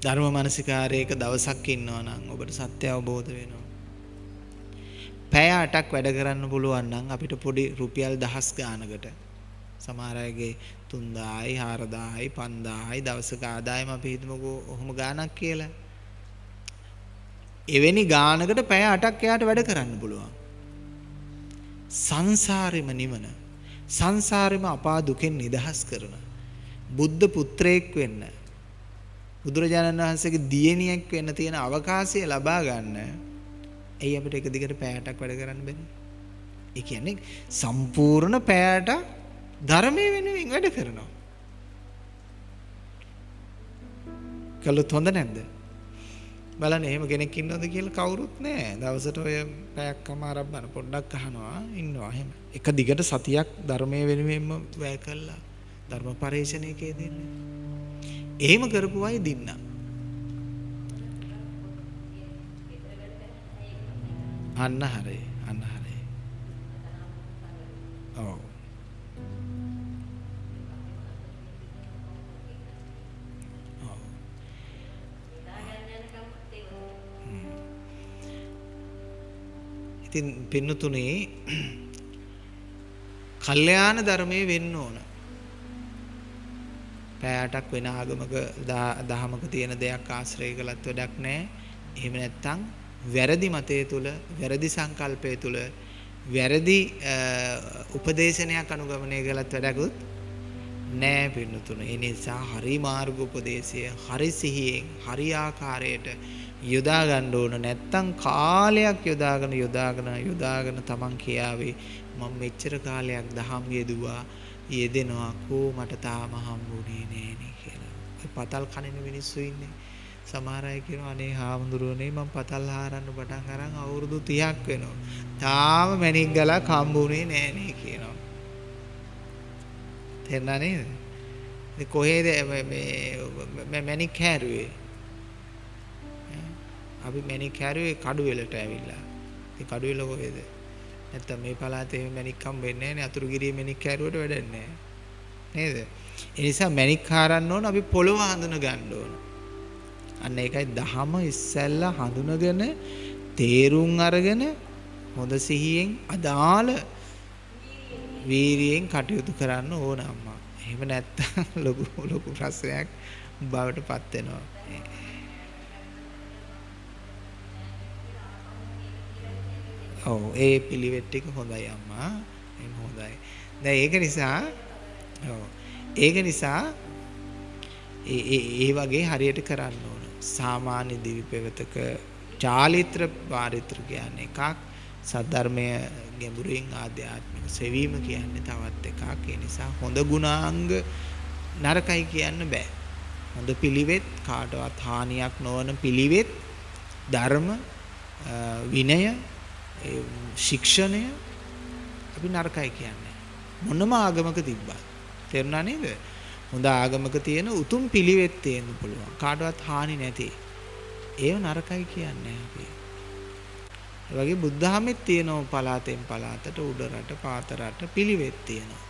ධර්ම මානසිකාරයක දවසක් ඉන්නවා නම් ඔබට සත්‍ය අවබෝධ වෙනවා. පැය 8ක් වැඩ කරන්න පුළුවන් නම් අපිට පොඩි රුපියල් දහස් ගානකට සමහර අයගේ 3000යි 4000යි 5000යි දවසක ආදායම අපි හිතමුකෝ ඔහොම ගාණක් කියලා. එවැනි ගානකට පැය 8ක් එයාට වැඩ කරන්න පුළුවන්. සංසාරෙම නිවන සංසාරෙම අපා දුකෙන් නිදහස් කරන බුද්ධ පුත්‍රයෙක් වෙන්න බුදුරජාණන් වහන්සේගේ දියණියක් වෙන්න තියෙන අවකාශය ලබා ගන්න ඇයි අපිට එක දිගට පැයටක් වැඩ කරන්න බැරි? ඒ කියන්නේ සම්පූර්ණ පැයට ධර්මයේ වෙනුවෙන් වැඩ කරනවා. කළොත් හොඳ නැද්ද? බලන්න එහෙම කෙනෙක් ඉන්නවද කියලා කවුරුත් නැහැ. දවසට ඔය පැයක් අමාරක් බන පොඩ්ඩක් අහනවා ඉන්නවා එහෙම. එක දිගට සතියක් ධර්මයේ වෙනුවෙන්ම වැය කළා. ධර්ම පරිශ්‍රණයකේ දෙන්නේ. එහෙම කරපු අය දින්නා. අන්න හරි. අන්න හරි. ඉතින් පින්නතුනේ කල්යාණ ධර්මයේ වෙන්න ඕන. පෑයටක් වෙන ආගමක දහමක තියෙන දෙයක් ආශ්‍රය කළත් වැඩක් නැහැ. එහෙම නැත්නම් වැරදි මතය තුල, වැරදි සංකල්පය තුල, වැරදි උපදේශනයක් අනුගමනය කළත් වැඩකුත් නෑ පින්නතුන. ඒ නිසා හරි මාර්ග උපදේශය හරි සිහියෙන් හරි ආකාරයට යොදා ගන්න ඕන නැත්තම් කාලයක් යොදාගෙන යොදාගෙන යොදාගෙන තමන් කියාවේ මම මෙච්චර කාලයක් දහම් යෙදුවා යෙදෙනවා කෝ මට තාම හම්බුනේ නෑනේ කියලා. ඔය පතල් කනින මිනිස්සු ඉන්නේ. සමහර අය කියනවා අනේ හාමුදුරුවනේ මම පතල් හාරන්න පටන් අරන් අවුරුදු 30ක් වෙනවා. තාම මැණික් ගලක් හම්බුනේ නෑනේ කියනවා. තේරුණා නේද? ඉතින් කොහේද මේ මැණික් හැරුවේ? අපි මැණික් හැරුවේ කඩුවෙලට ඇවිල්ලා. ඉතින් කඩුවෙල කොහෙද? නැත්තම් මේ පළාතේ මැණික් හම්බෙන්නේ නැහැ නේ. අතුරුගිරියේ මැණික් හැරුවට වැඩක් නැහැ. නේද? ඒ නිසා මැණික් හාරන්න ඕන අපි පොළව හඳුන ගන්න ඕන. අන්න ඒකයි දහම ඉස්සැල්ලා හඳුනගෙන තේරුම් අරගෙන හොඳ සිහියෙන් අදාළ වීරියෙන් කටයුතු කරන්න ඕන අම්මා. එහෙම නැත්තම් ලොකු ලොකු ප්‍රශ්නයක් බවට පත් වෙනවා. ඔව් ඒ පිළිවෙත් ටික හොඳයි අම්මා. එහෙම හොඳයි. දැන් ඒක නිසා ඔව් ඒක නිසා ඒ ඒ වගේ හරියට කරන්න ඕන. සාමාන්‍ය දිවි පෙවතක චාලිත්‍ර පාරිත්‍ර කියන්නේ එකක් සද්ධර්මය ගැඹුරින් ආධ්‍යාත්මික සෙවීම කියන්නේ තවත් එකක්. ඒ නිසා හොඳ ගුණාංග නරකයි කියන්න බෑ. හොඳ පිළිවෙත් කාටවත් හානියක් නොවන පිළිවෙත් ධර්ම විනය ශික්ෂණය අපි නරකයි කියන්නේ. මොනම ආගමක තිබ්බත්. තේරුණා නේද? හොඳ ආගමක තියෙන උතුම් පිළිවෙත් තියෙන්න පුළුවන්. කාටවත් හානි නැති. ඒව නරකයි කියන්නේ අපි. ඒ වගේ බුද්ධහමෙත් තියෙනවා පලාතෙන් පලාතට උඩ රට පාත රට පිළිවෙත් තියෙනවා.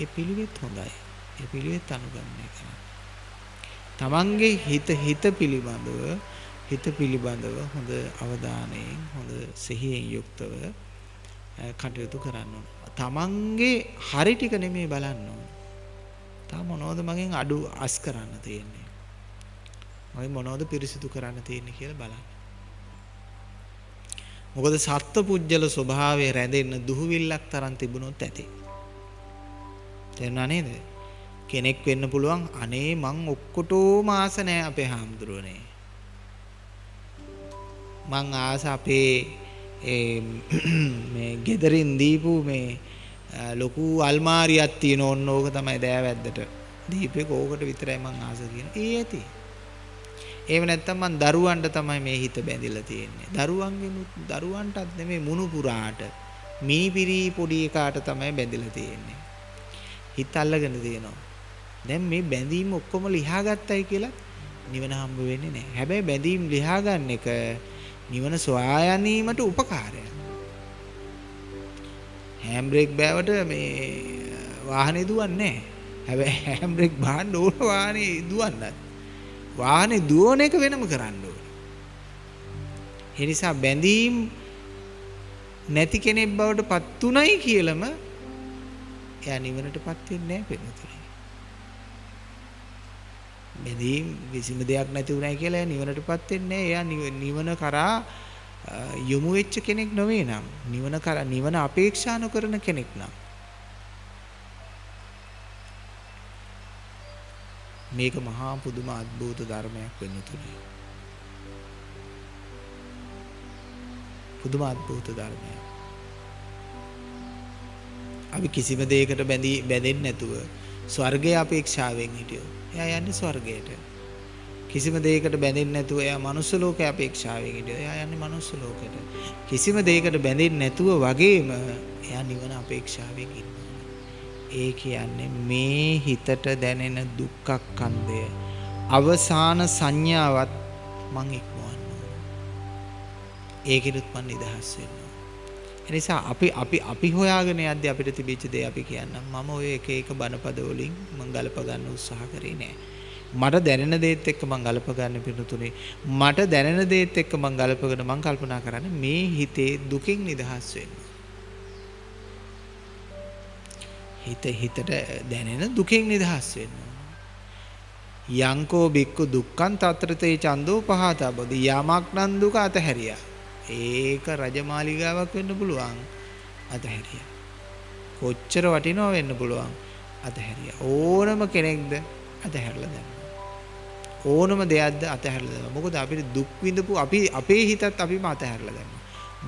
ඒ පිළිවෙත් හොඳයි. ඒ පිළිවෙත් අනුගමනය කරන්න. තමන්ගේ හිත හිත පිළිබඳව හිත පිළිබඳව හොඳ අවධානයෙන් හොඳ සිහියෙන් යුක්තව කටයුතු කරන්න ඕන. තමන්ගේ හරි ටික නෙමෙයි බලන්න ඕන. තා මොනවද මගෙන් අඩු අස් කරන්න තියෙන්නේ? මම මොනවද පිරිසිදු කරන්න තියෙන්නේ කියලා බලන්න. මොකද සත්පුජ්‍යල ස්වභාවය රැඳෙන්න දුහවිල්ලක් තරම් තිබුණොත් ඇති. තේරුණා නේද? කෙනෙක් වෙන්න පුළුවන් අනේ මං ඔක්කොටම ආස නැහැ අපේ හාමුදුරුවනේ. මං ආස අපේ මේ ගෙදරින් දීපු මේ ලොකු අල්මාරියක් තියෙන ඕන්න ඕක තමයි දෑවැද්දට දීපේ කෝකට විතරයි මං ආස කියන. ඒ ඇති. එහෙම නැත්නම් මං දරුවන්ට තමයි මේ හිත බැඳිලා තියෙන්නේ. දරුවන්ගෙන් දරුවන්ටත් නෙමෙයි මුණු පුරාට මිනිපිරි පොඩි එකාට තමයි බැඳිලා තියෙන්නේ. හිත අල්ලගෙන තියෙනවා. දැන් මේ බැඳීම් ඔක්කොම ලියා ගත්තයි කියලා නිවන හම්බ වෙන්නේ නැහැ. හැබැයි බැඳීම් ලියා ගන්න එක නිවන සොයා ගැනීමට උපකාරයක්. හෑම් බ්‍රේක් බෑවට මේ වාහනේ දුවන්නේ නැහැ. හැබැයි හෑම් බ්‍රේක් බාන්න ඕන වාහනේ දුවන්නත්. වාහනේ දුවන එක වෙනම කරන්න ඕනේ. ඒ නිසා බැඳීම් නැති කෙනෙක් බවට පත් උනායි කියලම එයා නිවනටපත් වෙන්නේ නැහැ පින්නතුනේ. බැඳීම් කිසිම දෙයක් නැති උනායි කියලා එයා නිවනටපත් වෙන්නේ නැහැ. එයා නිවන කරා යොමු වෙච්ච කෙනෙක් නොවේ නම් නිවන කරා නිවන අපේක්ෂා නොකරන කෙනෙක් නම් මේක මහා පුදුම අద్භූත ධර්මයක් වෙන්න තුනේ. පුදුම අద్භූත ධර්මයක්. අපි කිසිම දෙයකට බැඳී බැඳෙන්නේ නැතුව ස්වර්ගය අපේක්ෂාවෙන් හිටියෝ. එයා යන්නේ ස්වර්ගයට. කිසිම දෙයකට බැඳෙන්නේ නැතුව එයා මනුස්ස ලෝකේ අපේක්ෂාවෙන් හිටියෝ. එයා යන්නේ මනුස්ස ලෝකෙට. කිසිම දෙයකට බැඳෙන්නේ නැතුව වගේම එයා නිවන අපේක්ෂාවෙන් ඉන්නවා. ඒ කියන්නේ මේ හිතට දැනෙන දුක්ඛක්ඛන්දය අවසාන සංඥාවත් මං ඉක්මවන්න ඕන. ඒකෙනුත් මං නිදහස් වෙන්න ඕන. එනිසා අපි අපි අපි හොයාගෙන යද්දී අපිට තිබිච්ච දේ අපි කියන්නම්. මම ඔය එක එක බණපද වලින් මං ගලප ගන්න උත්සාහ කරේ නෑ. මට දැනෙන දේත් එක්ක මං ගලප ගන්න පිටුතුනේ මට දැනෙන දේත් එක්ක මං ගලපගෙන මං කල්පනා කරන්නේ මේ හිතේ දුකින් නිදහස් වෙන්න. හිත හිතට දැනෙන දුකෙන් නිදහස් වෙන්න. යංකෝ බික්කු දුක්ඛං తත්‍රතේ චන්දෝ පහතබදි යමක් නම් දුක අතහැරියා. ඒක රජමාලිගාවක් වෙන්න පුළුවන්. අතහැරියා. කොච්චර වටිනව වෙන්න පුළුවන්? අතහැරියා. ඕනම කෙනෙක්ද අතහැරලා දැම්මා. ඕනම දෙයක්ද අතහැරලා දැම්මා. මොකද අපිට දුක් විඳපු අපි අපේ හිතත් අපිම අතහැරලා දැම්මා.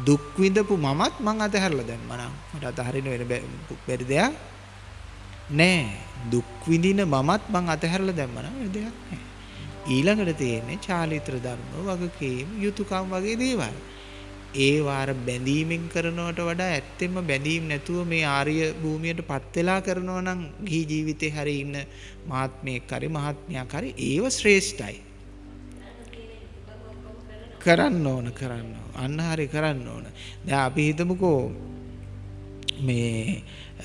දුක් විඳපු මමත් මං අතහැරලා දැම්මා නම් මට අතහරින්න වෙන බැරි දෙයක් නෑ. දුක් විඳින මමත් මං අතහැරලා දැම්මා නම් දෙයක් නෑ. ඊළඟට තියෙන්නේ චාලිත්‍ර ධර්ම වගකීම් යුතුයකම් වගේ දේවල්. ඒ වාර බැඳීමෙන් කරනවට වඩා ඇත්තෙන්ම බැඳීම් නැතුව මේ ආර්ය භූමියටපත් වෙලා කරනවා නම් ගිහි ජීවිතේ හරි ඉන්න මහත්මයෙක් හරි මහත්මයක් හරි ඒව ශ්‍රේෂ්ඨයි. කරන්න ඕන කරන්න අන්න හරි කරන්න ඕන. දැන් අපි හිතමුකෝ මේ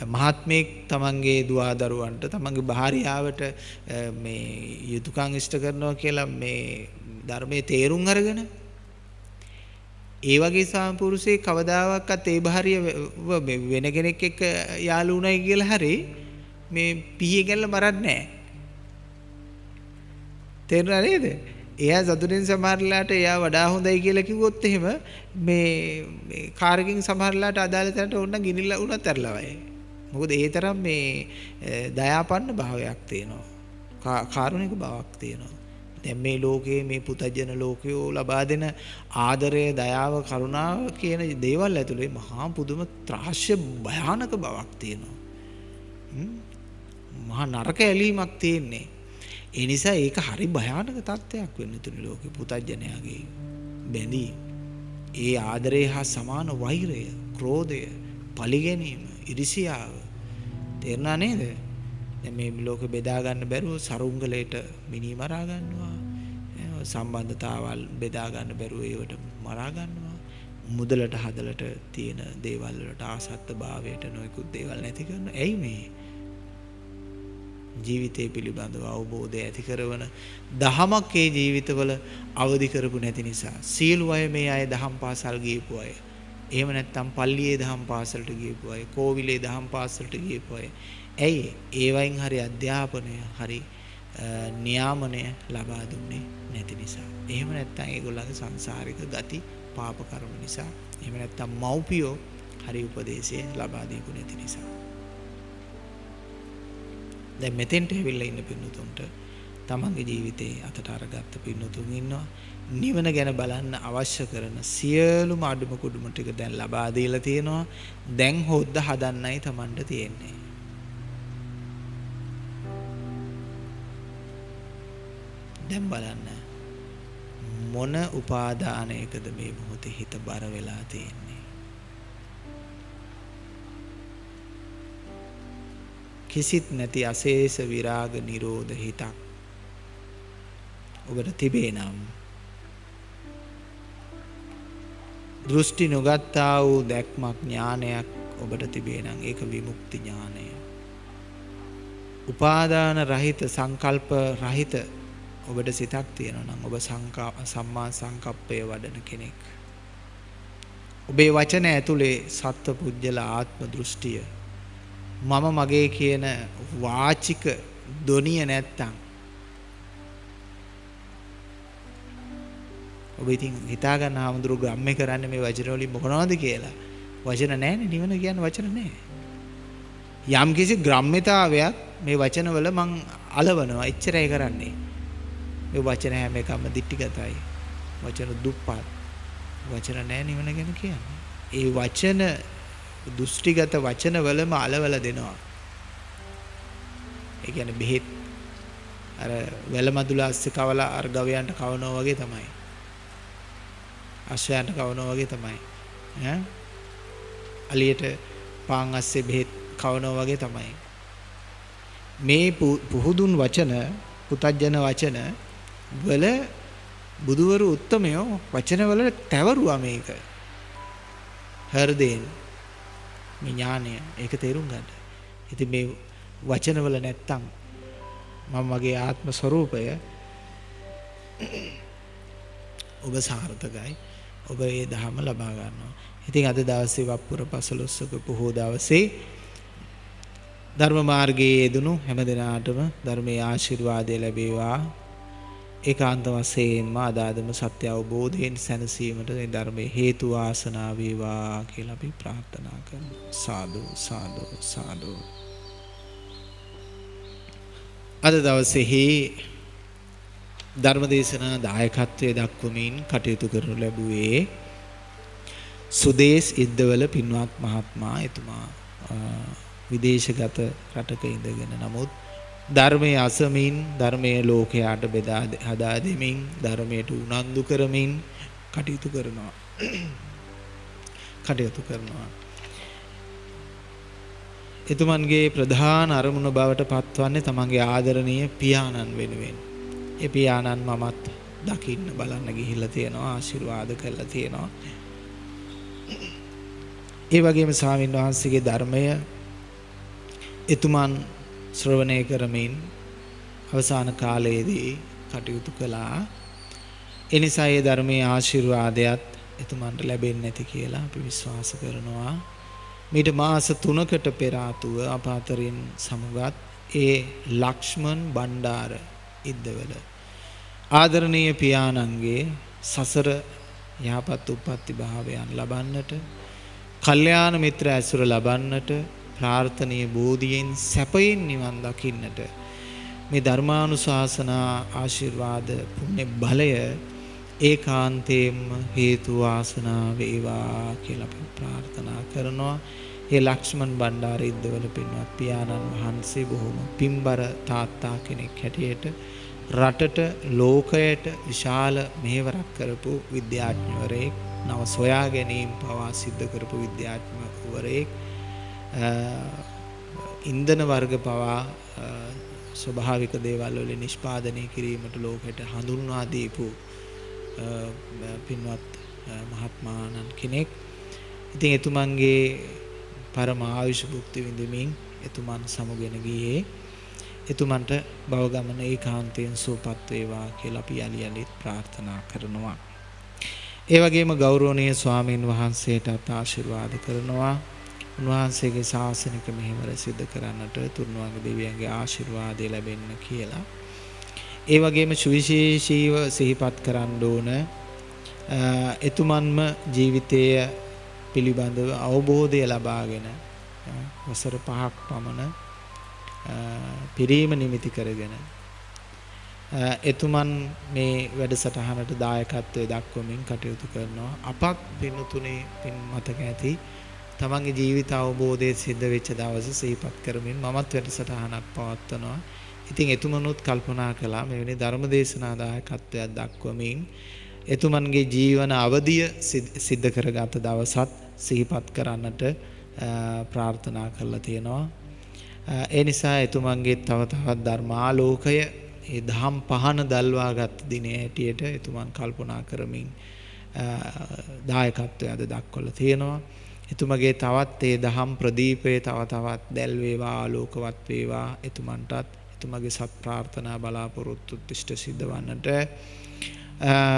මහත්මයෙක් තමන්ගේ දුවා දරුවන්ට තමන්ගේ භාර්යාවට මේ යුතුයකම් ඉෂ්ට කරනවා කියලා මේ ධර්මයේ තේරුම් අරගෙන ඒ වගේ සාම්පුරුෂේ කවදාවත් ඒ භාර්ය වෙන කෙනෙක් එක්ක යාළු වුණයි කියලා හරි මේ පීයේ ගැල්ල මරන්නේ නැහැ. තේරුණා නේද? එයා සතුටින් සමහරලාට එයා වඩා හොඳයි කියලා කිව්වොත් එහෙම මේ කාර්කින් සමහරලාට අදාළ තැනට ඕන ගිනිලා උනත් ඇරලවයි. මොකද ඒ තරම් මේ දයාපන්න භාවයක් තියෙනවා. කාරුණික බවක් තියෙනවා. දැන් මේ ලෝකයේ මේ පුතජන ලෝකයෝ ලබා දෙන ආදරය, දයාව, කරුණාව කියන දේවල් ඇතුලේ මහා පුදුම ත්‍රාස්‍ය භයානක බවක් තියෙනවා. මහා නරක ඇලීමක් තියෙන්නේ. ඒ නිසා ඒක හරි භයානක තත්ත්වයක් වෙන්න තුනි ලෝකේ පුතජනයාගේ බැඳීම. ඒ ආදරය හා සමාන වෛරය, ක්‍රෝධය, පලිගැනීම ඉරිසියාව තේරුණා නේද? දැන් මේ ලෝක බෙදා ගන්න බැරුව සරුංගලයට මිනි මරා ගන්නවා. සම්බන්ධතාවල් බෙදා ගන්න බැරුව ඒවට මරා ගන්නවා. මුදලට හදලට තියෙන දේවල් වලට ආසත්ත භාවයට නොයෙකුත් දේවල් නැති කරන. ඇයි මේ? ජීවිතය පිළිබඳව අවබෝධය ඇති කරවන දහමක් ඒ ජීවිතවල අවදි කරපු නැති නිසා සියලු අය මේ අය දහම් පාසල් ගියපු අය එහෙම නැත්නම් පල්ලියේ දහම් පාසලට ගියපු අය, කෝවිලේ දහම් පාසලට ගියපු අය. ඇයි ඒ වයින් හරි අධ්‍යාපනය හරි නියාමනය ලබා දුන්නේ නැති නිසා. එහෙම නැත්නම් ඒගොල්ලන්ගේ සංසාරික ගති පාප කර්ම නිසා. එහෙම නැත්නම් මව්පියෝ හරි උපදේශය ලබා දීපු නැති නිසා. දැන් මෙතෙන්ට ඇවිල්ලා ඉන්න පින්නතුන්ට තමන්ගේ ජීවිතේ අතට අරගත්ත පින්නතුන් ඉන්නවා. නිවන ගැන බලන්න අවශ්‍ය කරන සියලුම අඩුම කුඩුම ටික දැන් ලබා දීලා තියෙනවා. දැන් හොද්ද හදන්නයි Tamanට තියෙන්නේ. දැන් බලන්න මොන උපාදානයකද මේ මොහොතේ හිත බර වෙලා තියෙන්නේ. කිසිත් නැති අශේෂ විරාග නිරෝධ හිතක් ඔබට තිබේ නම් දෘෂ්ටි නොගත්තා වූ දැක්මක් ඥානයක් ඔබට තිබේ නම් ඒක විමුක්ති ඥානය. උපාදාන රහිත සංකල්ප රහිත ඔබට සිතක් තියෙනවා නම් ඔබ සම්මා සංකප්පය වඩන කෙනෙක්. ඔබේ වචන ඇතුලේ සත්ව පුජ්‍යල ආත්ම දෘෂ්ටිය මම මගේ කියන වාචික දොනිය නැත්තම් ඔබ ඉතින් හිතා ගන්න ආමඳුරු ගම්මේ කරන්නේ මේ වචන වලින් මොනවද කියලා. වචන නැහැනේ නිවන කියන්නේ වචන නැහැ. යම් කිසි ග්‍රම්්‍යතාවයක් මේ වචනවල මං අලවනවා එච්චරයි කරන්නේ. මේ වචන හැම එකම දික්ටිගතයි. වචන දුප්පත්. වචන නැහැ නිවන ගැන කියන්නේ. ඒ වචන දෘෂ්ටිගත වචන වලම අලවල දෙනවා. ඒ කියන්නේ බෙහෙත් අර වැලමදුල අස්සේ කවලා අර ගවයන්ට කවනවා වගේ තමයි. අශ්වයන්ට කවනවා වගේ තමයි. ඈ අලියට පාන් අස්සේ බෙහෙත් කවනවා වගේ තමයි. මේ පුහුදුන් වචන පුතජන වචන වල බුදුවරු උත්තමයෝ වචන වල තැවරුවා මේක. හෘදයෙන් මේ ඥානය ඒක තේරුම් ගන්න. ඉතින් මේ වචන වල නැත්තම් මම මගේ ආත්ම ස්වરૂපය ඔබ සාර්ථකයි. ඔබ ඒ ධහම ලබා ගන්නවා. ඉතින් අද දවසේ වප්පුර පසළොස්වක පොහෝ දවසේ ධර්ම මාර්ගයේ යෙදුණු හැම දිනාටම ධර්මයේ ආශිර්වාදය ලැබේවා. ඒකාන්ත වශයෙන්ම අදාදම සත්‍ය අවබෝධයෙන් සැනසීමට මේ ධර්මයේ හේතු වාසනා වේවා කියලා අපි ප්‍රාර්ථනා කරනවා. සාදු සාදු සාදු. අද දවසේහි ධර්මදේශනා දායකත්වයේ දක්වමින් කටයුතු කරනු ලැබුවේ සුදේස් ඉද්දවල පින්වත් මහත්මයා එතුමා විදේශගත රටක ඉඳගෙන නමුත් ධර්මයේ අසමින් ධර්මයේ ලෝකයට බෙදා හදා දෙමින් ධර්මයට උනන්දු කරමින් කටයුතු කරනවා කටයුතු කරනවා එතුමන්ගේ ප්‍රධාන අරමුණ බවට පත්වන්නේ තමන්ගේ ආදරණීය පියාණන් වෙනුවෙන්. ඒ පියාණන් මමත් දකින්න බලන්න ගිහිල්ලා තියෙනවා ආශිර්වාද කරලා තියෙනවා. ඒ වගේම ස්වාමින් වහන්සේගේ ධර්මය එතුමන් ශ්‍රවණය කරමින් අවසාන කාලයේදී කටයුතු කළා. එනිසා ඒ ධර්මයේ ආශිර්වාදයත් එතුමන්ට ලැබෙන්නේ නැති කියලා අපි විශ්වාස කරනවා. මීට මාස 3කට පෙර ආතුව අප අතරින් සමුගත් ඒ ලක්ෂ්මන් බණ්ඩාර ඉද්දවල ආදරණීය පියාණන්ගේ සසර යහපත් උප්පත්ති භාවයන් ලබන්නට කල්යාණ මිත්‍ර ඇසුර ලබන්නට ප්‍රාර්ථනීය බෝධියෙන් සැපයෙන් නිවන් දකින්නට මේ ධර්මානුශාසනා ආශිර්වාද පුණ්‍ය බලය ඒකාන්තයෙන්ම හේතු වාසනා වේවා කියලා අපි ප්‍රාර්ථනා කරනවා. ඒ ලක්ෂ්මන් බණ්ඩාර ඉද්දවල පින්වත් පියාණන් වහන්සේ බොහොම පින්බර තාත්තා කෙනෙක් හැටියට රටට ලෝකයට විශාල මෙහෙවරක් කරපු විද්‍යාඥවරයෙක් නව සොයා ගැනීම පවා සිද්ධ කරපු විද්‍යාඥවරයෙක් ඉන්ධන වර්ග පවා ස්වභාවික දේවල් වලින් නිෂ්පාදනය කිරීමට ලෝකෙට හඳුන්වා දීපු පින්වත් මහත්මාණන් කෙනෙක්. ඉතින් එතුමන්ගේ පරම ආයුෂ භුක්ති විඳිමින් එතුමන් සමුගෙන ගියේ එතුමන්ට භව ගමන ඒකාන්තයෙන් සුවපත් වේවා කියලා අපි යලි යලිත් ප්‍රාර්ථනා කරනවා. ඒ වගේම ගෞරවනීය ස්වාමින් වහන්සේටත් ආශිර්වාද කරනවා. උන්වහන්සේගේ ශාසනික මෙහෙවර සිදු කරන්නට තුන්වංග දෙවියන්ගේ ආශිර්වාදය ලැබෙන්න කියලා. ඒ වගේම සුවිශේෂීව සිහිපත් කරන්න ඕන එතුමන්ම ජීවිතය පිළිබඳව අවබෝධය ලබාගෙන වසර පහක් පමණ පිරීම නිමිති කරගෙන එතුමන් මේ වැඩසටහනට දායකත්වය දක්වමින් කටයුතු කරනවා අපත් පින්තුනේ පින් මතක ඇති තමන්ගේ ජීවිත අවබෝධය සිද්ධ වෙච්ච දවස සිහිපත් කරමින් මමත් වැඩසටහනක් පවත්වනවා. ඉතින් එතුමනුත් කල්පනා කළා මෙවැනි ධර්ම දේශනා දායකත්වයක් දක්වමින් එතුමන්ගේ ජීවන අවධිය සිද්ධ කරගත දවසත් සිහිපත් කරන්නට ප්‍රාර්ථනා කරලා තියෙනවා. ඒ නිසා එතුමන්ගේ තව තවත් ධර්මාලෝකය ඒ දහම් පහන දල්වාගත් දිනේ හැටියට එතුමන් කල්පනා කරමින් දායකත්වය අද දක්වලා තියෙනවා. එතුමගේ තවත් ඒ දහම් ප්‍රදීපය තව තවත් දැල් වේවා ආලෝකවත් වේවා එතුමන්ටත් ඇතුමගේ සත් ප්‍රාර්ථනා බලාපොරොත්තුත් ඉෂ්ට සිද්ධ වන්නට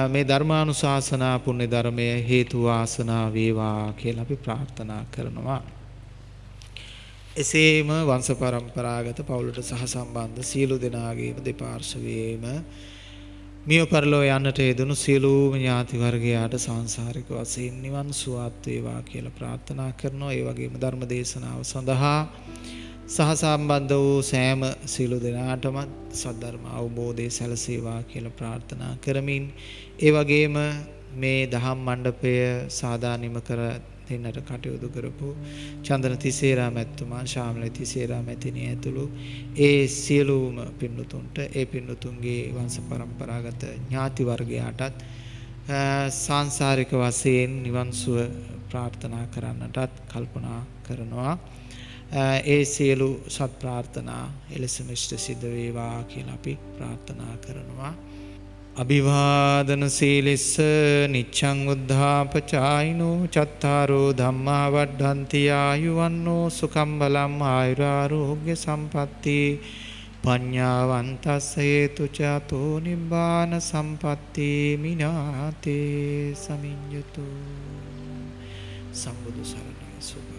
මේ ධර්මානුශාසනා පුණ්‍ය ධර්මය හේතු වාසනා වේවා කියලා අපි ප්‍රාර්ථනා කරනවා. එසේම වංශ પરම්පරාගත පවුලට සහ සම්බන්ධ සියලු දෙනාගේම දෙපාර්ශවයේම මිය පරලෝ යන්නට යෙදුණු සියලුම ඥාති වර්ගයාට සංසාරික වශයෙන් නිවන් සුවත් වේවා කියලා ප්‍රාර්ථනා කරනවා. ඒ වගේම ධර්ම දේශනාව සඳහා සහ සම්බන්ධ වූ සෑම සියලු දෙනාටම සද්ධර්ම අවබෝධය සැලසේවා කියලා ප්‍රාර්ථනා කරමින් ඒ වගේම මේ දහම් මණ්ඩපය සාදානිම කර දෙන්නට කටයුතු කරපු චන්දන තිසේරා මැතිතුමා ශාමල තිසේරා මැතිණිය ඇතුළු ඒ සියලුම පින්නතුන්ට ඒ පින්නතුන්ගේ වංශ પરම්පරාගත ඥාති වර්ගයාටත් සාංශාරික වශයෙන් නිවන් සුව ප්‍රාර්ථනා කරන්නටත් කල්පනා කරනවා. ඒ සියලු සත් ප්‍රාර්ථනා එලෙසම ඉෂ්ට සිද්ධ වේවා කියලා අපි ප්‍රාර්ථනා කරනවා. අභිවාදන සීලිස්ස නිච්ඡං උද්ධාපචායිනෝ චත්තාරෝ ධම්මා වඩ්ඩන්ති ආයුවන්නෝ සුඛම් බලම් ආයුරාෝග්‍ය සම්පatti පඤ්ඤාවන්තස්ස හේතු චතෝ නිබ්බාන සම්පatti මිනාතේ සමිඤ්ඤතු. සම්බුදු සරණයි සුභ